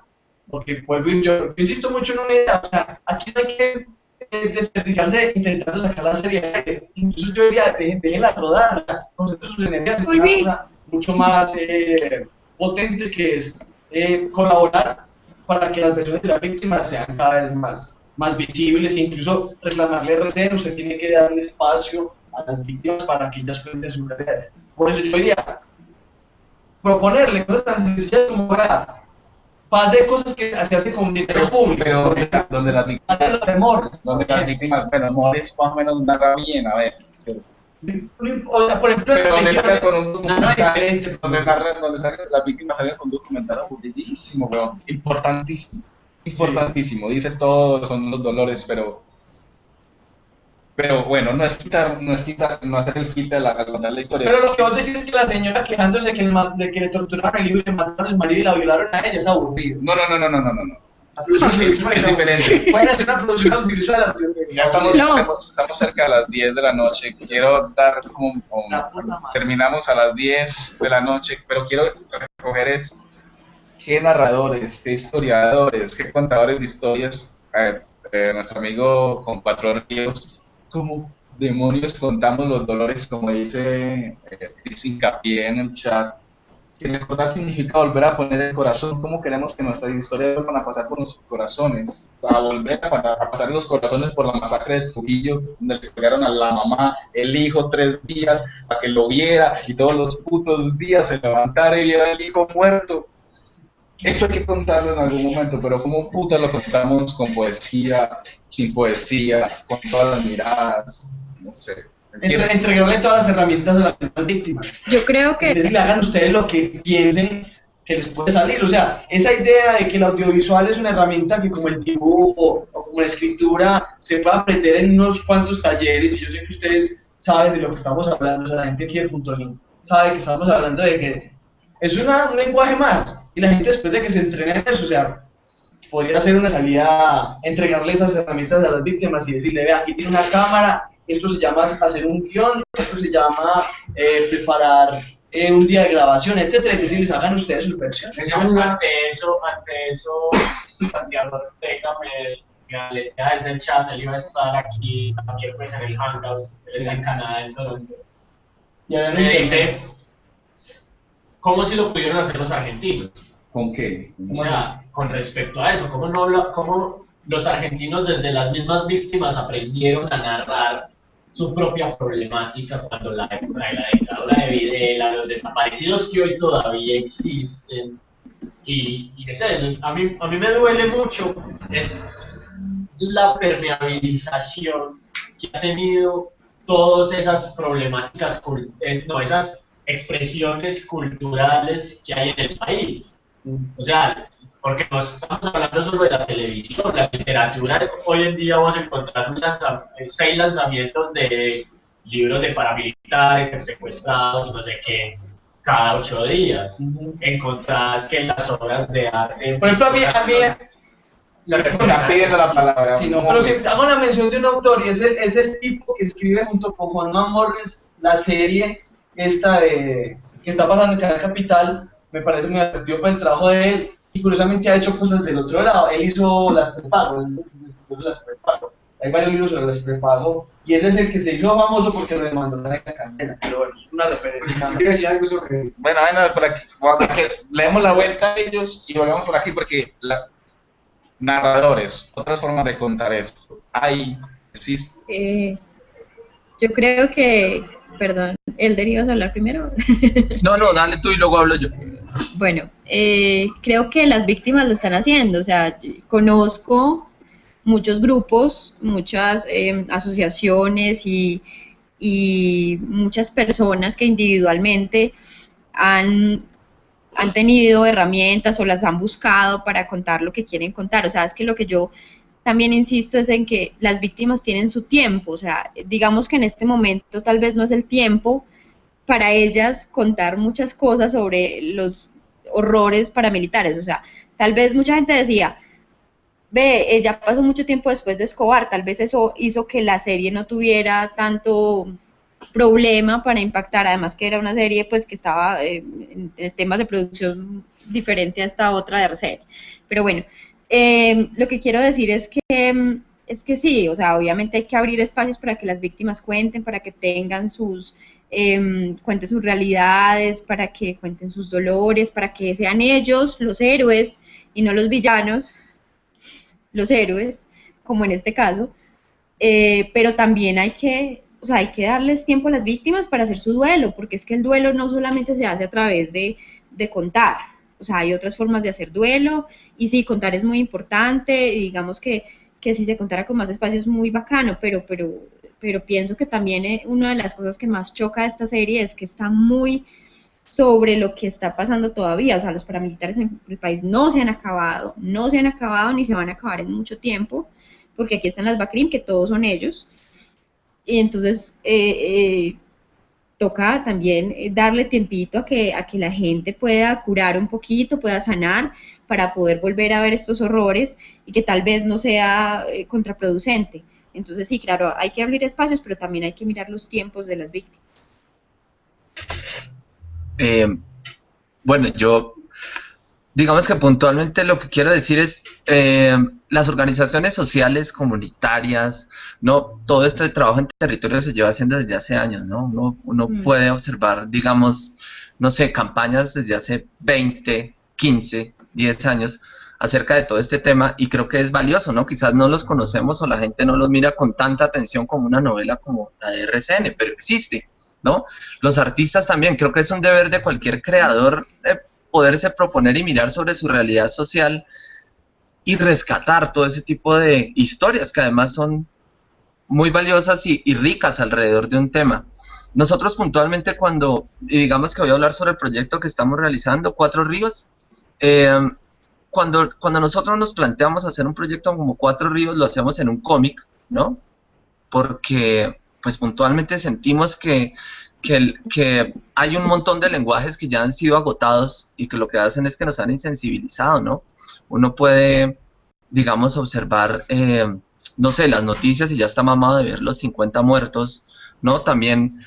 Porque vuelvo y yo, yo insisto mucho en una idea, o sea, aquí no hay que eh, desperdiciarse intentando sacar la serie. Incluso yo diría, déjenla rodar, concentren sus energías en una cosa mucho más eh, potente que es eh, colaborar para que las versiones de las víctimas sean cada vez más, más visibles incluso reclamarle RCN, usted tiene que darle espacio a las víctimas para que ellas cuenten su realidad. Por eso yo diría, proponerle cosas tan sencillas como para pase cosas que se hacen con dinero público. Pero donde, las víctimas, donde las víctimas, bueno, Mores más o menos narra bien a veces. O sea, por ejemplo, Pero donde sale con un documental, donde, narra- donde sale- las víctimas salen con un documental aburridísimo, weón. Importantísimo. Importantísimo. Dice todo, son los dolores, pero. Pero bueno, no es quitar, no es quitar, no hacer el quita de la, contar la historia. Pero lo que vos decís es que la señora quejándose de que, el ma- de que le torturaron el hijo y le mataron al marido y la violaron a ella es aburrido. No, no, no, no, no, no, no. La [laughs] Es diferente. Pueden hacer una producción audiovisual. Ya estamos, No. estamos, estamos cerca de las 10 de la noche. Quiero dar como, La terminamos a las 10 de la noche, pero quiero recoger es qué narradores, qué historiadores, qué contadores de historias, eh, eh, nuestro amigo compatrón Ríos, cómo demonios contamos los dolores, como dice eh, Cris Hincapié en el chat. Si recordar significa volver a poner el corazón, ¿cómo queremos que nuestras historias vuelvan a pasar por nuestros corazones? O sea, volver a, pasar los corazones por la masacre de Trujillo, donde le pegaron a la mamá, el hijo tres días, para que lo viera, y todos los putos días se levantara y viera al hijo muerto. Eso hay que contarlo en algún momento, pero ¿cómo puta lo contamos con poesía, sin poesía, con todas las miradas? No sé. Entre, entregarle todas las herramientas a las víctimas. Yo creo Es decir, que hagan ustedes lo que piensen que les puede salir. O sea, esa idea de que el audiovisual es una herramienta que como el dibujo o como la escritura se puede aprender en unos cuantos talleres, y yo sé que ustedes saben de lo que estamos hablando, o sea, la gente aquí de Punto Link sabe que estamos hablando de que es una- un lenguaje más, y la gente después de que se entrene en eso, o sea, podría ser una salida, entregarle esas herramientas a las víctimas y decirle, vea, aquí tiene una cámara, esto se llama hacer un guion, esto se llama eh, preparar eh, un día de grabación, etcétera, y decirles, hagan ustedes su versión. Ante eso, ante eso, Santiago Ortega me, desde el chat, él iba a estar aquí también pues en el Hangout, en Canadá, en Toronto. Y dice, ¿cómo si lo pudieron hacer los argentinos? ¿Con qué? O sea, con respecto a eso, ¿cómo, no habla- cómo los argentinos desde las mismas víctimas aprendieron a narrar su propia problemática cuando la época de la dictadura de Videla, los desaparecidos que hoy todavía existen? Y, y es eso, a mí, a mí me duele mucho es la permeabilización que ha tenido todas esas problemáticas, eh, no, esas expresiones culturales que hay en el país. O sea, porque no estamos hablando solo de la televisión, la literatura, hoy en día vos encontrás un lanza- seis lanzamientos de libros de paramilitares, secuestrados, no sé qué, cada ocho días. Encontrás que las obras de arte... Por ejemplo, a mí, a mí pidiendo la palabra. Sí, no, pero si hago la mención de un autor y es el, es el tipo que escribe junto con Juan Morris la serie esta de que está pasando en Canal Capital, me parece muy atractivo para el trabajo de él y curiosamente ha hecho cosas del otro lado. Él hizo las prepago, las prepago. Hay varios libros sobre las prepago y él es el que se hizo famoso porque lo demandó en la candela. Pero bueno, es una referencia. Quiero decir algo sobre Bueno, bueno, por aquí, aquí, leemos la vuelta a ellos y volvemos por aquí porque la, narradores, otras formas de contar esto. Hay, existe. Eh, yo creo que, perdón, Elder, ¿ibas a hablar primero? No, no, dale tú y luego hablo yo. Bueno, eh, creo que las víctimas lo están haciendo, o sea, conozco muchos grupos, muchas eh, asociaciones y, y muchas personas que individualmente han, han tenido herramientas o las han buscado para contar lo que quieren contar. O sea, es que lo que yo también insisto es en que las víctimas tienen su tiempo, o sea, digamos que en este momento tal vez no es el tiempo para ellas contar muchas cosas sobre los horrores paramilitares. O sea, tal vez mucha gente decía, ve, ella pasó mucho tiempo después de Escobar, tal vez eso hizo que la serie no tuviera tanto problema para impactar, además que era una serie pues que estaba eh, en temas de producción diferente a esta otra de RCN. Pero bueno, eh, lo que quiero decir es que es que sí, o sea, obviamente hay que abrir espacios para que las víctimas cuenten, para que tengan sus, eh, cuenten sus realidades, para que cuenten sus dolores, para que sean ellos los héroes y no los villanos, los héroes, como en este caso. Eh, pero también hay que, o sea, hay que darles tiempo a las víctimas para hacer su duelo, porque es que el duelo no solamente se hace a través de, de contar, o sea, hay otras formas de hacer duelo, y sí, contar es muy importante, digamos que que si se contara con más espacio es muy bacano, pero, pero, pero pienso que también eh, una de las cosas que más choca de esta serie es que está muy sobre lo que está pasando todavía, o sea, los paramilitares en el país no se han acabado, no se han acabado ni se van a acabar en mucho tiempo, porque aquí están las BACRIM, que todos son ellos, y entonces eh, eh, toca también darle tiempito a que, a que la gente pueda curar un poquito, pueda sanar, para poder volver a ver estos horrores y que tal vez no sea eh, contraproducente. Entonces sí, claro, hay que abrir espacios, pero también hay que mirar los tiempos de las víctimas. Eh, bueno, yo, digamos que puntualmente lo que quiero decir es, eh, las organizaciones sociales, comunitarias, no, todo este trabajo en territorio se lleva haciendo desde hace años, ¿no? Uno, uno mm. puede observar, digamos, no sé, campañas desde hace 20, 15, 10 años acerca de todo este tema y creo que es valioso, ¿no? Quizás no los conocemos o la gente no los mira con tanta atención como una novela como la de RCN, pero existe, ¿no? Los artistas también, creo que es un deber de cualquier creador eh, poderse proponer y mirar sobre su realidad social y rescatar todo ese tipo de historias que además son muy valiosas y, ricas alrededor de un tema. Nosotros puntualmente cuando, y digamos que voy a hablar sobre el proyecto que estamos realizando, Cuatro Ríos, eh, cuando, cuando nosotros nos planteamos hacer un proyecto como Cuatro Ríos, lo hacemos en un cómic, ¿no? Porque, pues puntualmente sentimos que, que, que, hay un montón de lenguajes que ya han sido agotados y que lo que hacen es que nos han insensibilizado, ¿no? Uno puede, digamos, observar, eh, no sé, las noticias y ya está mamado de ver los 50 muertos, ¿no? También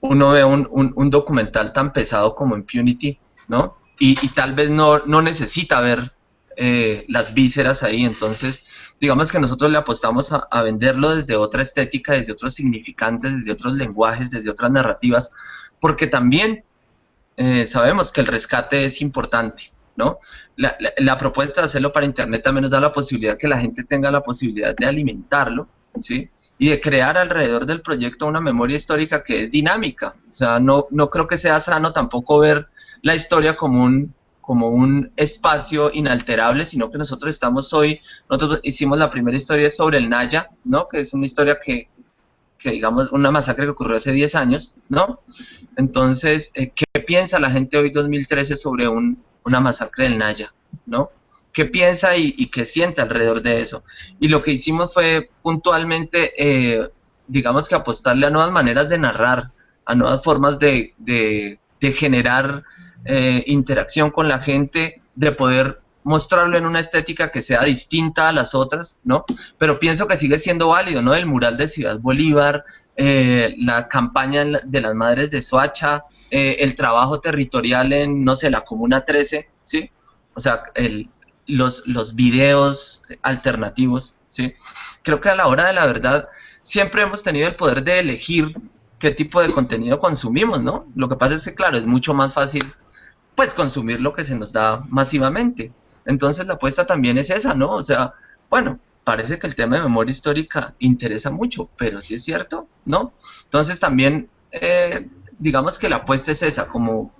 uno ve un, un, documental tan pesado como Impunity, ¿no? Y, tal vez no, no necesita ver eh, las vísceras ahí. Entonces, digamos que nosotros le apostamos a, a, venderlo desde otra estética, desde otros significantes, desde otros lenguajes, desde otras narrativas, porque también eh, sabemos que el rescate es importante. ¿No? La, propuesta de hacerlo para Internet también nos da la posibilidad que la gente tenga la posibilidad de alimentarlo, ¿sí? Y de crear alrededor del proyecto una memoria histórica que es dinámica. O sea, no, no creo que sea sano tampoco ver la historia como un, como un espacio inalterable, sino que nosotros estamos hoy, nosotros hicimos la primera historia sobre el Naya, ¿no? Que es una historia que, que digamos, una masacre que ocurrió hace 10 años, ¿no? Entonces, eh, ¿qué piensa la gente hoy 2013 sobre un una masacre del Naya, ¿no? ¿Qué piensa y, qué siente alrededor de eso? Y lo que hicimos fue puntualmente, eh, digamos que apostarle a nuevas maneras de narrar, a nuevas formas de, de, de generar eh, interacción con la gente, de poder mostrarlo en una estética que sea distinta a las otras, ¿no? Pero pienso que sigue siendo válido, ¿no? El mural de Ciudad Bolívar, eh, la campaña de las madres de Soacha, eh, el trabajo territorial en, no sé, la Comuna 13, ¿sí? O sea, el, los, los videos alternativos, ¿sí? Creo que a la hora de la verdad siempre hemos tenido el poder de elegir qué tipo de contenido consumimos, ¿no? Lo que pasa es que, claro, es mucho más fácil, pues, consumir lo que se nos da masivamente. Entonces la apuesta también es esa, ¿no? O sea, bueno, parece que el tema de memoria histórica interesa mucho, pero sí es cierto, ¿no? Entonces también, eh, digamos que la apuesta es esa, como,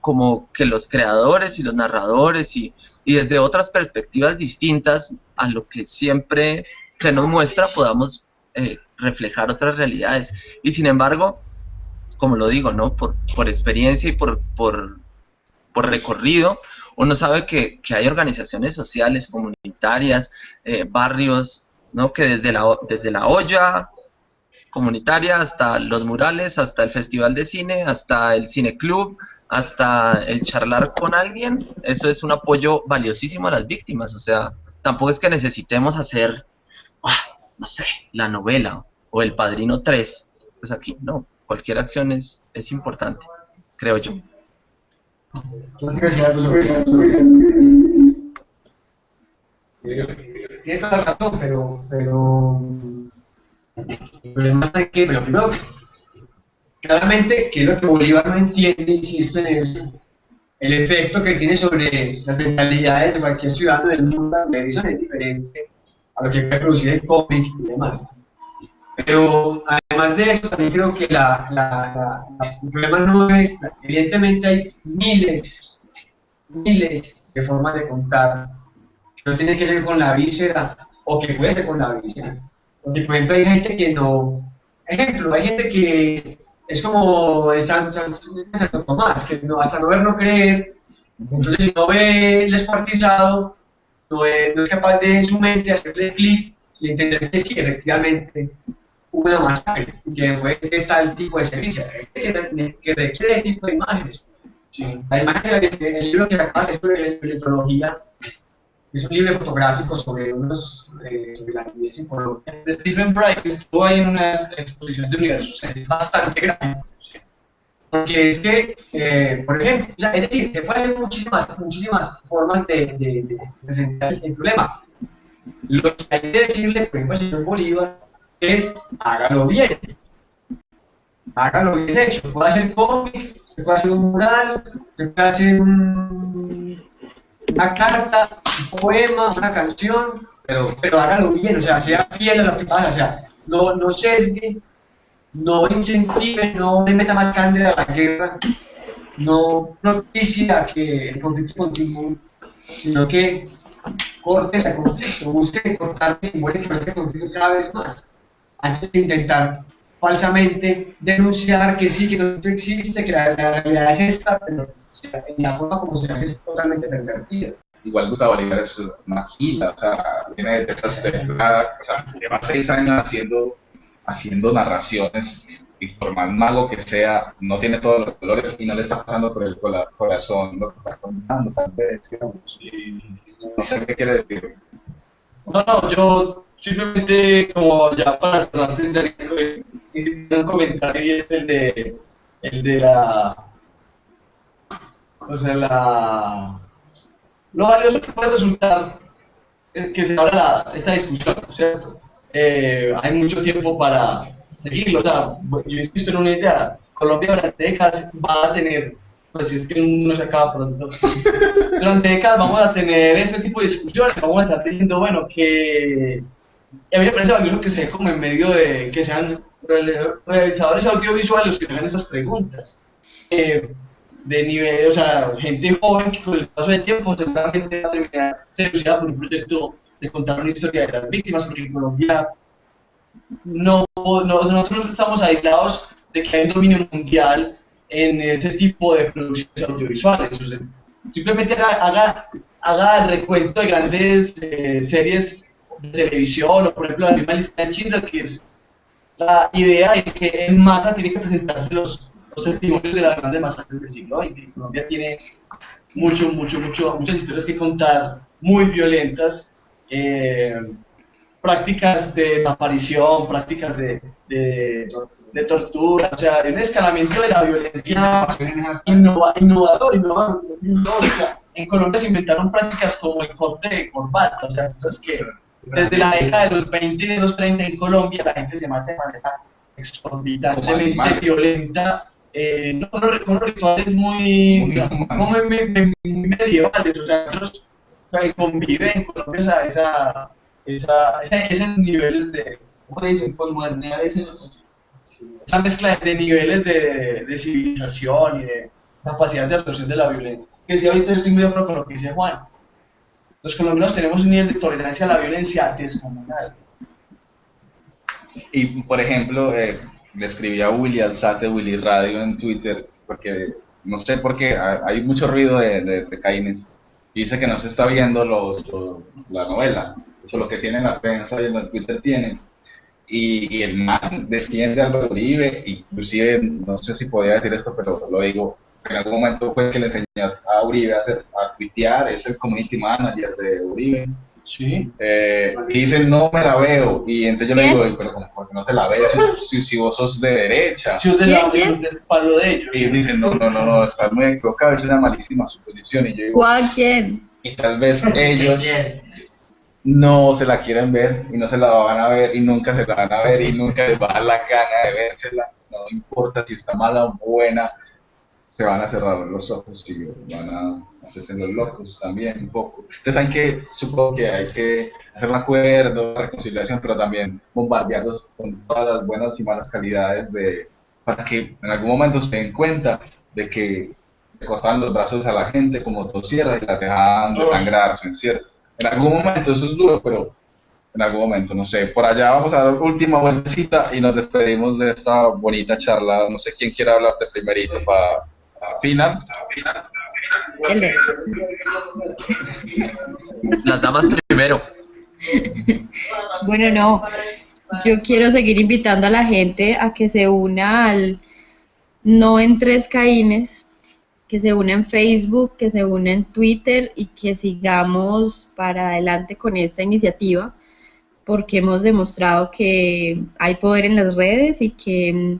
como que los creadores y los narradores y, y desde otras perspectivas distintas a lo que siempre se nos muestra podamos eh, reflejar otras realidades. Y sin embargo, como lo digo, ¿no? Por, por experiencia y por, por, por recorrido, uno sabe que, que, hay organizaciones sociales, comunitarias, eh, barrios, ¿no? que desde la, desde la olla comunitaria hasta los murales, hasta el festival de cine, hasta el cine club, hasta el charlar con alguien, eso es un apoyo valiosísimo a las víctimas, o sea, tampoco es que necesitemos hacer, oh, no sé, la novela o el Padrino 3, pues aquí no, cualquier acción es, es importante, creo yo. Tiene toda la razón, pero, pero además hay que, pero primero, claramente, que es lo que Bolívar no entiende, insisto en eso, el efecto que tiene sobre las mentalidades de cualquier ciudadano del mundo, Edison es diferente a lo que puede producir el cómic y demás. Pero además de eso, también creo que la, la, la, el problema no es, evidentemente hay miles, miles de formas de contar, que no tiene que ser con la víscera, o que puede ser con la víscera. Porque, por ejemplo, hay gente que no, ejemplo, hay gente que es como San, San, San Tomás, que no, hasta no ver, no creer, entonces si no ve el descuartizado, no es, no es capaz de en su mente hacerle clic y entender que sí, efectivamente, una masacre que fue de tal tipo de servicio, que, requiere ese tipo de imágenes. Sí. La imagen, el libro que acabas de sobre electrología, es un libro fotográfico sobre unos eh, sobre la niñez en Colombia. De Stephen Bright, estuvo ahí en una exposición de universos, es bastante grande. Porque es que, eh, por ejemplo, es decir, se pueden hacer muchísimas, muchísimas formas de presentar el problema. Lo que hay que decirle, por ejemplo, al señor Bolívar, es hágalo bien. Hágalo bien hecho. Se puede hacer cómic, se puede hacer un mural, se puede hacer un, una carta, un poema, una canción, pero, pero hágalo bien, o sea, sea fiel a lo que pasa, o sea, no, no sesgue, no incentive, no le meta más candela a la guerra, no propicia que el conflicto continúe, sino que corte el conflicto, busque cortar simbólicamente el conflicto cada vez más antes de intentar falsamente denunciar que sí, que no existe, que la, la realidad es esta, pero la forma como se hace es totalmente pervertida. Igual Gustavo Bolívar es una gila, o sea, viene de tetas de o sea, lleva seis años haciendo, haciendo narraciones y por más mago que sea, no tiene todos los colores y no le está pasando por el corazón lo que está contando, tal vez, no sé qué quiere decir. No, no, yo simplemente como ya para cerrar hice un comentario y es el de el de la o sea la lo valioso que puede resultar que se abra la, esta discusión ¿cierto? Eh, hay mucho tiempo para seguirlo o sea yo insisto en una idea Colombia durante décadas va a tener pues si es que no se acaba pronto [laughs] durante décadas vamos a tener este tipo de discusiones vamos a estar diciendo bueno que a mí me parece valioso que se dé como en medio de que sean realizadores audiovisuales los que hagan esas preguntas. Eh, de nivel, o sea, gente joven que con el paso del tiempo seguramente va a terminar seducida por un proyecto de contar una historia de las víctimas, porque en Colombia no, no, nosotros estamos aislados de que hay un dominio mundial en ese tipo de producciones audiovisuales. simplemente haga, haga, haga el recuento de grandes eh, series de televisión, o por ejemplo la misma lista de Schindler, que es la idea de que en masa tiene que presentarse los, los testimonios de las grandes masacres del siglo XX. Colombia tiene mucho, mucho, mucho, muchas historias que contar, muy violentas, eh, prácticas de desaparición, prácticas de, de, de tortura, o sea, un escalamiento de la violencia innova- innovador, innovador, innovador. O sea, en Colombia se inventaron prácticas como el corte de corbata, o sea, cosas que desde la década de los 20 y de los 30 en Colombia la gente se mata de manera exorbitantemente violenta, eh, no, unos- rituales muy, Muy me- muy medievales, o sea, nosotros eh, convive en Colombia esa, esa, esa, ese- esos niveles de, ¿cómo le dicen? Posmodernidad, ese- esa mezcla de niveles de, de civilización y de capacidad de absorción de la violencia. Que decía ahorita estoy muy de acuerdo con lo que dice Juan. Los colombianos tenemos un nivel de tolerancia a la violencia descomunal. Y, por ejemplo, eh, le escribí a Willy Alzate, Willy Radio en Twitter, porque no sé por qué ha- hay mucho ruido de, de, de Caínes. Y dice que no se está viendo los, la novela, eso lo que tiene la prensa y en el Twitter tiene. Y, y el man defiende a Álvaro Uribe, inclusive, no sé si podía decir esto, pero lo digo, en algún momento fue que le enseñó a Uribe a, hacer, a tuitear, es el community manager de Uribe. Sí. Eh, y dicen, no me la veo. Y entonces yo le digo, "Ey, pero como, ¿por qué no te la ves? Si, si, vos sos de derecha. Si es de la- ¿Quién? del palo de ellos. Y dicen, no, no, no, no, estás muy equivocado, es una malísima suposición. Y yo digo, ¿Cuál quién? y tal vez [laughs] ellos no se la quieren ver y no se la van a ver y nunca se la van a ver y nunca les va a dar la gana de vérsela. No importa si está mala o buena, se van a cerrar los ojos y van a hacerse los locos también un poco. Entonces hay que, supongo que hay que hacer un acuerdo, reconciliación, pero también bombardearlos con todas las buenas y malas calidades de para que en algún momento se den cuenta de que le cortaban los brazos a la gente como motosierra y la dejaban desangrarse, ¿cierto? En algún momento eso es duro, pero en algún momento, no sé, por allá vamos a dar última vueltecita y nos despedimos de esta bonita charla. No sé quién quiere hablar de primerito para final. El de- Las damas primero. Bueno, no. Yo quiero seguir invitando a la gente a que se una al No en Tres Caínes, que se una en Facebook, que se una en Twitter y que sigamos para adelante con esta iniciativa, porque hemos demostrado que hay poder en las redes y que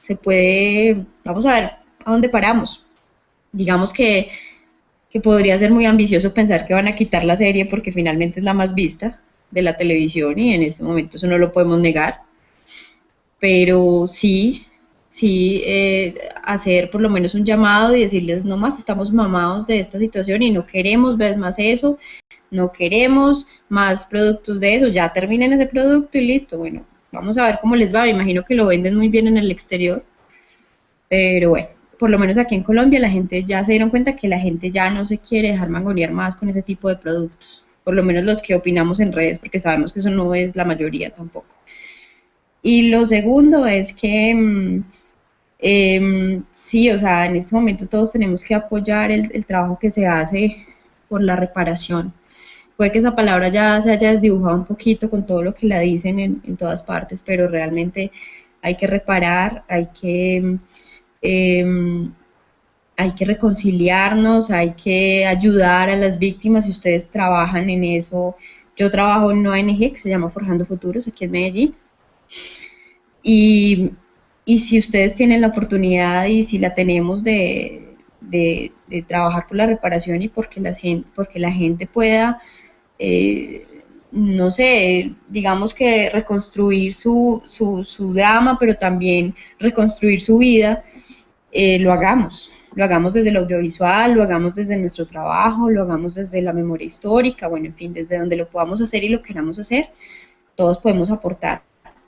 se puede, vamos a ver a dónde paramos. Digamos que, que podría ser muy ambicioso pensar que van a quitar la serie porque finalmente es la más vista de la televisión y en este momento eso no lo podemos negar. Pero sí, sí, eh, hacer por lo menos un llamado y decirles, no más, estamos mamados de esta situación y no queremos ver más eso, no queremos más productos de eso, ya terminen ese producto y listo, bueno, vamos a ver cómo les va, imagino que lo venden muy bien en el exterior, pero bueno, por lo menos aquí en Colombia la gente ya se dieron cuenta que la gente ya no se quiere dejar mangonear más con ese tipo de productos, por lo menos los que opinamos en redes, porque sabemos que eso no es la mayoría tampoco. Y lo segundo es que mm, em, sí, o sea, en este momento todos tenemos que apoyar el, el trabajo que se hace por la reparación. Puede que esa palabra ya se haya desdibujado un poquito con todo lo que la dicen en, en todas partes, pero realmente hay que reparar, hay que, em, hay que reconciliarnos, hay que ayudar a las víctimas. Si ustedes trabajan en eso, yo trabajo en una ONG que se llama Forjando Futuros aquí en Medellín. Y, y si ustedes tienen la oportunidad y si la tenemos de, trabajar por la reparación y porque la gente, pueda, eh, no sé, digamos que reconstruir su drama, pero también reconstruir su vida, eh, lo hagamos. Lo hagamos desde el audiovisual, lo hagamos desde nuestro trabajo, lo hagamos desde la memoria histórica, bueno, en fin, desde donde lo podamos hacer y lo queramos hacer, todos podemos aportar,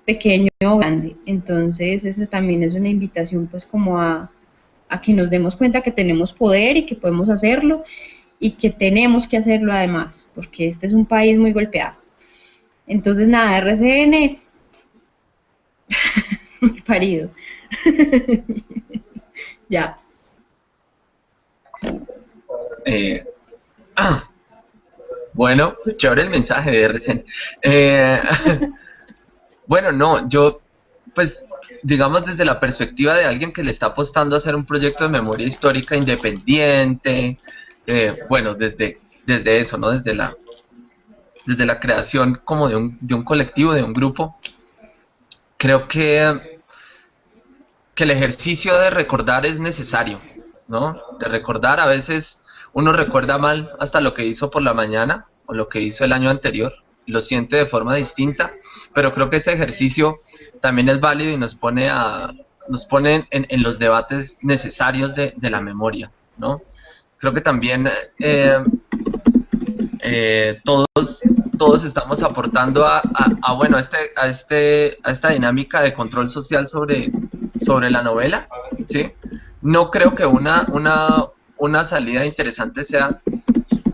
pequeño o grande. Entonces, esa también es una invitación pues como a, a que nos demos cuenta que tenemos poder y que podemos hacerlo y que tenemos que hacerlo además, porque este es un país muy golpeado. Entonces, nada, RCN, [laughs] paridos. [laughs] ya. Eh, bueno, chévere el mensaje de RCN. Eh, [laughs] bueno, no, yo, pues, digamos desde la perspectiva de alguien que le está apostando a hacer un proyecto de memoria histórica independiente, eh, bueno, desde, desde eso, ¿no? Desde la, desde la creación como de un, de un colectivo, de un grupo, creo que, que el ejercicio de recordar es necesario, ¿no? De recordar, a veces uno recuerda mal hasta lo que hizo por la mañana o lo que hizo el año anterior, lo siente de forma distinta, pero creo que ese ejercicio también es válido y nos pone a nos pone en, en los debates necesarios de, de, la memoria, ¿no? Creo que también eh, eh, todos todos estamos aportando a, bueno este a este a esta dinámica de control social sobre sobre la novela, ¿sí? No creo que una una una salida interesante sea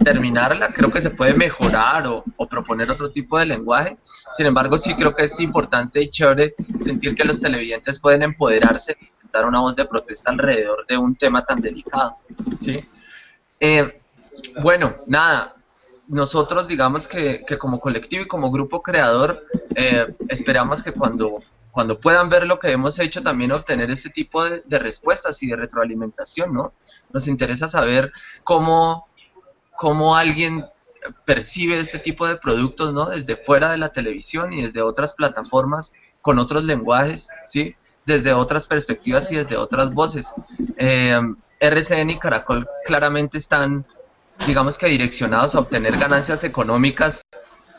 terminarla, creo que se puede mejorar o, o, proponer otro tipo de lenguaje. Sin embargo, sí creo que es importante y chévere sentir que los televidentes pueden empoderarse y dar una voz de protesta alrededor de un tema tan delicado. ¿sí? Eh, bueno, nada, nosotros digamos que, que, como colectivo y como grupo creador eh, esperamos que cuando, cuando puedan ver lo que hemos hecho también obtener este tipo de, de respuestas y de retroalimentación, ¿no? Nos interesa saber cómo cómo alguien percibe este tipo de productos, ¿no? Desde fuera de la televisión y desde otras plataformas con otros lenguajes, ¿sí? Desde otras perspectivas y desde otras voces. Eh, RCN y Caracol claramente están, digamos que direccionados a obtener ganancias económicas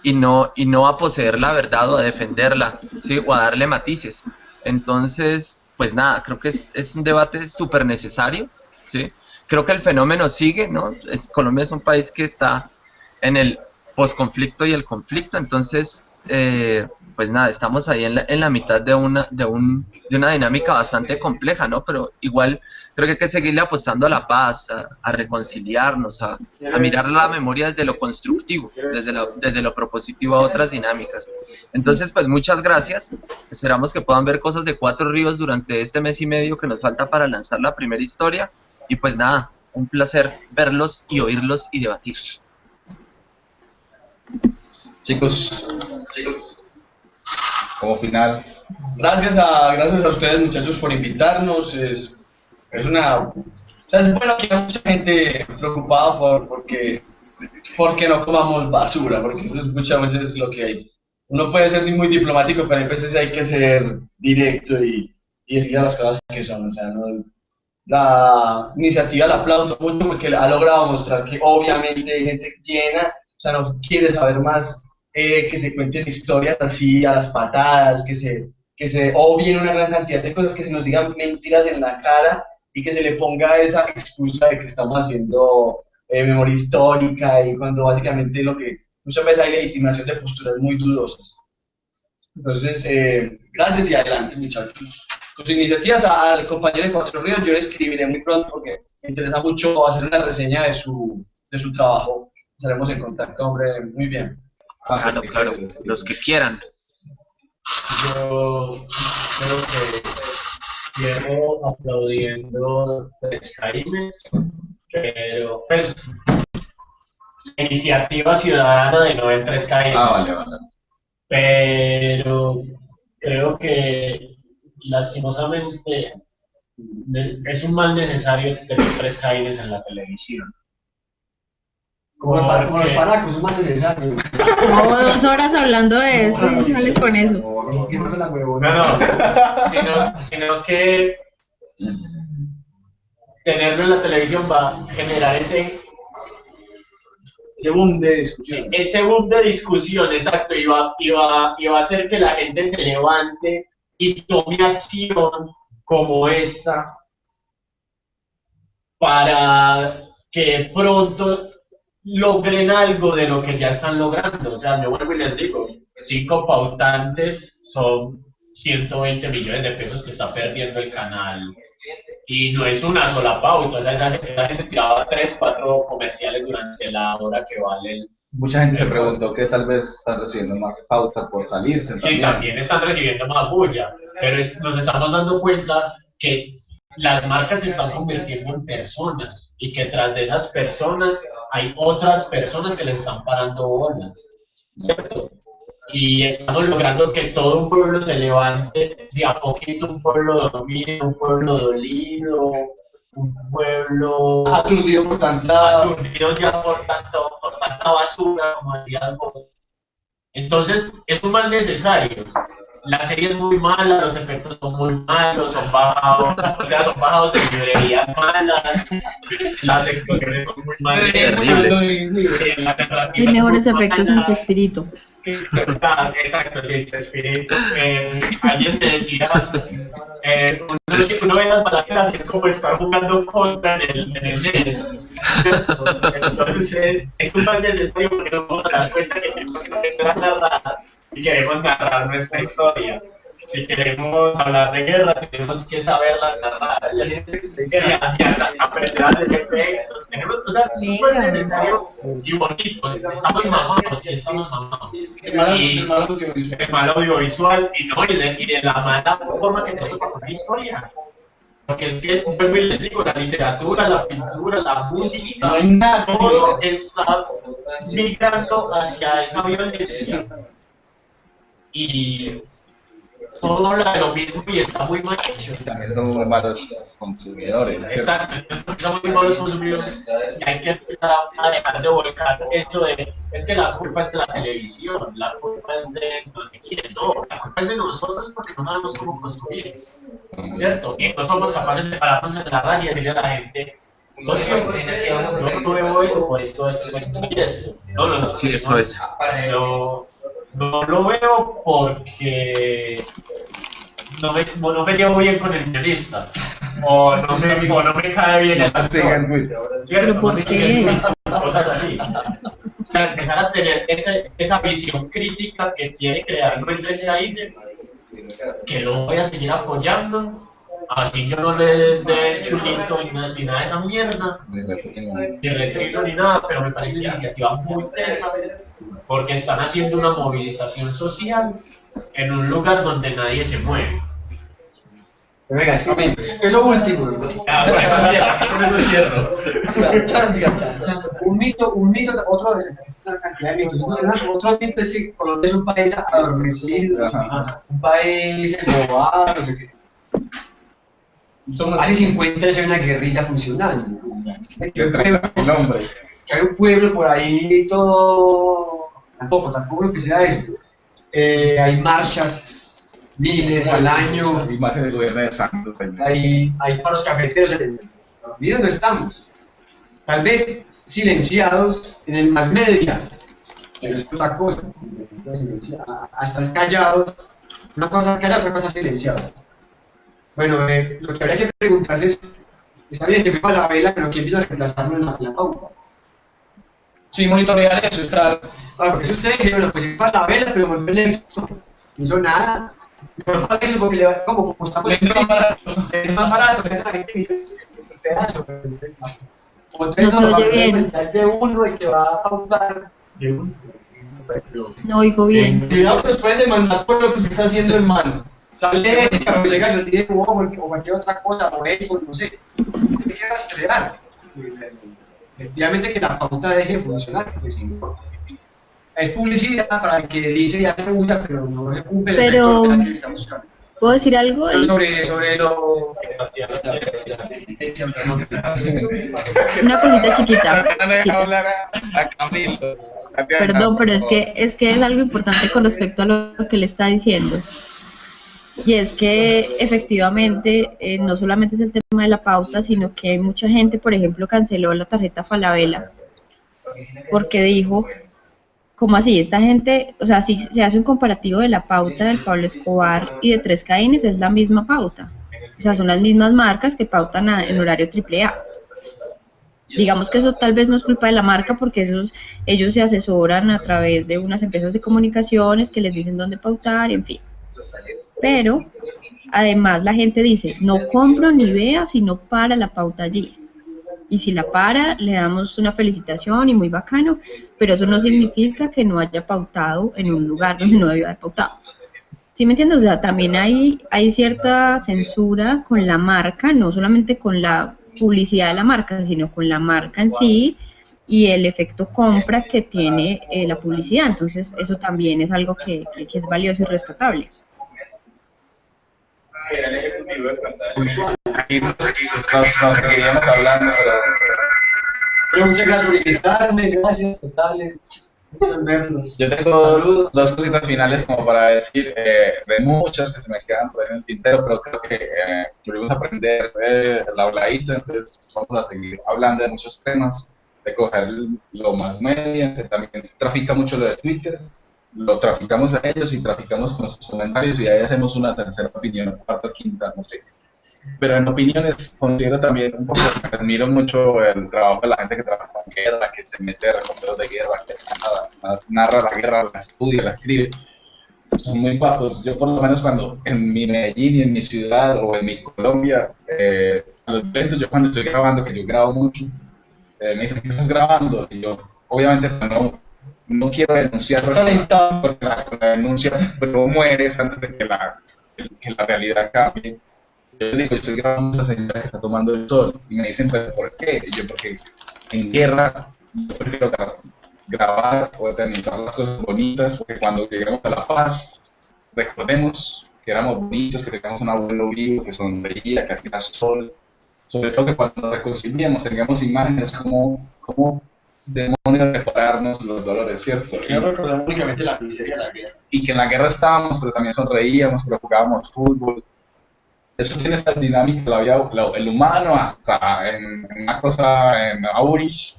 y no, y no a poseer la verdad o a defenderla, ¿sí? O a darle matices. Entonces, pues nada, creo que es, es un debate súper necesario, ¿sí? creo que el fenómeno sigue, ¿no? Colombia es un país que está en el posconflicto y el conflicto, entonces, eh, pues nada, estamos ahí en la, en la mitad de una, de, un, de una dinámica bastante compleja, ¿no? Pero igual creo que hay que seguirle apostando a la paz, a, a reconciliarnos, a, a, mirar la memoria desde lo constructivo, desde lo, desde lo propositivo a otras dinámicas. Entonces, pues muchas gracias, esperamos que puedan ver cosas de Cuatro Ríos durante este mes y medio que nos falta para lanzar la primera historia. Y pues nada, un placer verlos y oírlos y debatir. Chicos, chicos, como final. Gracias a, gracias a ustedes muchachos por invitarnos. Es, es una... O sea, es bueno que hay mucha gente preocupada por porque, porque no comamos basura, porque eso es muchas veces lo que hay. Uno puede ser muy diplomático, pero a veces hay que ser directo y, y decir las cosas que son. O sea, no, la iniciativa la aplaudo mucho porque ha logrado mostrar que obviamente hay gente llena, o sea, no quiere saber más eh, que se cuenten historias así a las patadas, que se, que se obvien una gran cantidad de cosas, que se nos digan mentiras en la cara y que se le ponga esa excusa de que estamos haciendo eh, memoria histórica y cuando básicamente lo que muchas veces hay legitimación de posturas muy dudosas. Entonces, eh, gracias y adelante muchachos sus iniciativas al compañero de Cuatro Ríos, yo le escribiré muy pronto porque me interesa mucho hacer una reseña de su, de su trabajo. Estaremos en contacto, hombre, muy bien. Claro, claro, los que quieran. Yo creo que cierro aplaudiendo Tres Caimes, pero pues iniciativa ciudadana de no en Tres Caimes. Ah, vale, vale. Pero creo que lastimosamente es un mal necesario tener tres Jaimes en la televisión. Como, los, como los paracos, es más necesario. Como dos horas hablando de eso y sales con eso. No, no, sino, sino que tenerlo en la televisión va a generar ese ese boom de discusión. Ese boom de discusión, exacto, y va, y, va, y va a hacer que la gente se levante y tome acción como esta para que pronto logren algo de lo que ya están logrando. O sea, yo vuelvo y les digo, cinco pautantes son 120 millones de pesos que está perdiendo el canal. Y no es una sola pauta, o sea, esa gente, esa gente tiraba tres, cuatro comerciales durante la hora que vale el, Mucha gente se preguntó que tal vez están recibiendo más pauta por salirse. Sí, también están recibiendo más bulla, pero es, nos estamos dando cuenta que las marcas se están convirtiendo en personas y que tras de esas personas hay otras personas que le están parando bolas, ¿cierto? Y estamos logrando que todo un pueblo se levante de a poquito, un pueblo dormido, un pueblo dolido, un pueblo Aturdido por tanta... aturdido ya por, tanto, por tanta basura, como decías vos. Entonces, es un mal necesario. La serie es muy mala, los efectos son muy malos, son bajados, [laughs] o sea, son bajados de librerías malas, las explosiones son muy malas. Es mejores efectos en mala. Chespirito. Exacto, sí, Chespirito. Eh, alguien me decía, eh, uno, uno ve las balaceras es como estar jugando contra en el, en el NES. Entonces, es un mal necesario porque no podemos dar cuenta que tenemos que hacer y queremos narrar nuestra historia. Si queremos hablar de guerra, tenemos que saberla narrar. Y aprender a efectos. Tenemos, es súper necesario y bonito. Estamos mamados, sí, estamos mamados. Y- el mal audiovisual. y no y de, y de la mala forma que tenemos para contar historia. Porque es que es vuelvo y les digo, la literatura, la pintura, la música, No hay nada. todo está migrando hacia esa violencia. Y todo habla de lo mismo y está muy mal hecho. También son muy malos consumidores. Exacto, estamos muy malos consumidores y hay que empezar a dejar de volcar eso de, es que la culpa es de la televisión, la culpa es de no sé quién, no, la culpa es de nosotros porque no sabemos cómo consumir, ¿cierto? Y no somos capaces de pararnos en la radio y decirle a la gente, no. No, no, no. Sí, eso no, es. Pero no lo veo porque no me, no me llevo bien con el guionista. O no me, o no me cae bien el No te sigan, güey. ¿cierto? ¿Pero por No qué? siguen mucho, Cosas así. O sea, empezar a tener ese, esa visión crítica que quiere crear Luis Raíces, que lo voy a seguir apoyando. Así yo no le dé chulito ni nada, ni nada de esa mierda, ni retrino ni nada, pero me parece una iniciativa muy tesa, porque están haciendo una movilización social en un lugar donde nadie se mueve. Venga, es que- eso último. Un mito, un mito, otro de Otro mito es que Colombia es un país adormecido, un país embobado, no sé qué. Hace 50 años hay una guerrilla funcionando. El hay un pueblo por ahí todo, tampoco, tampoco lo que sea eso. Eh, hay marchas, miles al año, Y más en el gobierno de Santos. hay, hay paros cafeteros Miren dónde estamos. Tal vez silenciados en el más media, pero es otra cosa. Hasta callados, una cosa callada, otra cosa silenciados. Bueno, eh, lo que habría que preguntarse es, está bien, se la vela, pero ¿quién vino a reemplazarlo en la, pauta? Sí, monitorear eso, está... Porque si usted dice, bueno, pues la vela, pero no hizo nada. Pero ¿cuál es eso? Porque le va, como, como estamos... Es más barato. Es más barato, es la gente dice, "Este pedazo, pero- o tres No a bien. de uno y que va a pautar de uno. No oigo bien. Cuidado que nos pueden demandar por lo que se está haciendo en mano. Sale ese cabrón legal, yo tiene o o cualquier otra cosa, o Apple, no sé. ¿Qué quiere rastrear? Efectivamente que la pauta deje de funcionar, si no, es publicidad para que dice y hace usa, pero no se cumple el Pero- efecto que está buscando. ¿Puedo decir algo? Sobre, sobre lo... Una cosita chiquita. Chiquita. Perdón, pero es que es que es algo importante con respecto a lo que le está diciendo. Y es que efectivamente eh, no solamente es el tema de la pauta, sino que mucha gente, por ejemplo, canceló la tarjeta Falabella porque dijo, ¿cómo así? Esta gente, o sea, si se hace un comparativo de la pauta del Pablo Escobar y de Tres Caínes, es la misma pauta. O sea, son las mismas marcas que pautan a- en horario AAA. Digamos que eso tal vez no es culpa de la marca porque esos, ellos se asesoran a través de unas empresas de comunicaciones que les dicen dónde pautar, en fin. Pero además la gente dice, no compro ni vea si no para la pauta allí. Y si la para, le damos una felicitación y muy bacano, pero eso no significa que no haya pautado en un lugar donde no debió haber pautado. ¿Sí me entiendes? O sea, también hay, hay cierta censura con la marca, no solamente con la publicidad de la marca, sino con la marca en sí y el efecto compra que tiene eh, la publicidad. Entonces, eso también es algo que, que- que es valioso y rescatable. Yo tengo dos cositas finales como para decir, eh, de muchas que se me quedan por en el tintero, pero creo que eh, volvimos a aprender eh, el habladito, entonces vamos a seguir hablando de muchos temas, de coger lo más medio, que también trafica mucho lo de Twitter, lo traficamos a ellos y traficamos con sus comentarios y ahí hacemos una tercera opinión, cuarta, quinta, no sé. Pero en opiniones considero también un poco, admiro mucho el trabajo de la gente que trabaja en guerra, que se mete a recordeos de guerra, que nada, narra la guerra, la estudia, la escribe. Son muy bajos. Yo por lo menos cuando en mi Medellín y en mi ciudad o en mi Colombia, eh, a los eventos yo cuando estoy grabando, que yo grabo mucho, eh, me dicen, ¿qué estás grabando? Y yo, obviamente no, no quiero denunciar porque la, la denuncia pero mueres antes de que la, que la realidad cambie. Yo les digo, yo grabando esa señora que está tomando el sol. Y me dicen, ¿pero por qué? Y yo, porque en guerra yo prefiero gra- grabar o eternizar las cosas bonitas, porque cuando lleguemos a la paz, recordemos que éramos bonitos, que teníamos un abuelo vivo, que sonreía, que hacía sol. Sobre todo que cuando nos reconciliemos tengamos imágenes como, como demonios repararnos los dolores, ¿cierto? Que no recordamos únicamente la miseria de la guerra. y que en la guerra estábamos, pero también sonreíamos, pero jugábamos fútbol. Eso tiene esta dinámica, la vida, la- el humano, hasta en, en una cosa, en Aurich,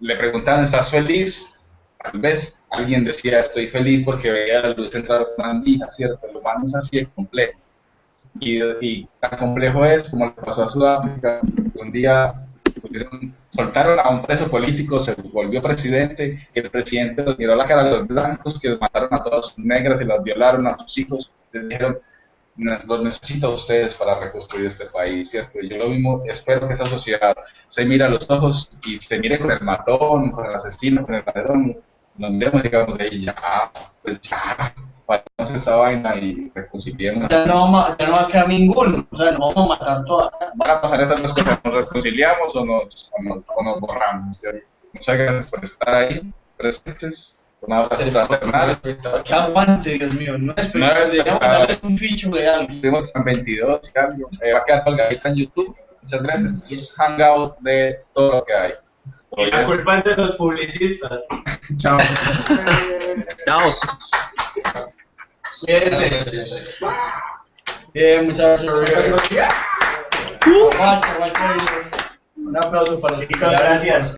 le preguntaban, ¿estás feliz? Tal vez alguien decía, estoy feliz porque veía la luz entrar una andina, ¿cierto? El humano es así de complejo. Y, y tan complejo es como le pasó a Sudáfrica, un día pusieron- soltaron a un preso político, se volvió presidente, el presidente los miró la cara a los blancos que mataron a todas sus negras y las violaron a sus hijos, les dijeron, "Ne- los necesito a ustedes para reconstruir este país, ¿cierto? Yo lo mismo espero que esa sociedad se mire a los ojos y se mire con el matón, con el asesino, con el ladrón, nos miremos y digamos de ahí, ya, pues ya, paremos esa vaina y reconciliemos. Ya no, vamos ya no va a quedar ninguno, o sea, nos vamos a matar todas. Van a pasar esas dos cosas, nos reconciliamos o nos, o nos, o nos borramos. Muchas gracias por estar ahí, presentes. Un abrazo fraternal. Que aguante, Dios mío, no es No un ficho de algo. Estuvimos en 22 y algo. Eh, va a quedar colgadita en YouTube. Muchas gracias. Es hangout de todo lo que hay. Y la culpa es de los publicistas. [laughs] Chao. Chao. [laughs] Bien, muchas gracias. Aguante, aguante. Un aplauso para los gracias.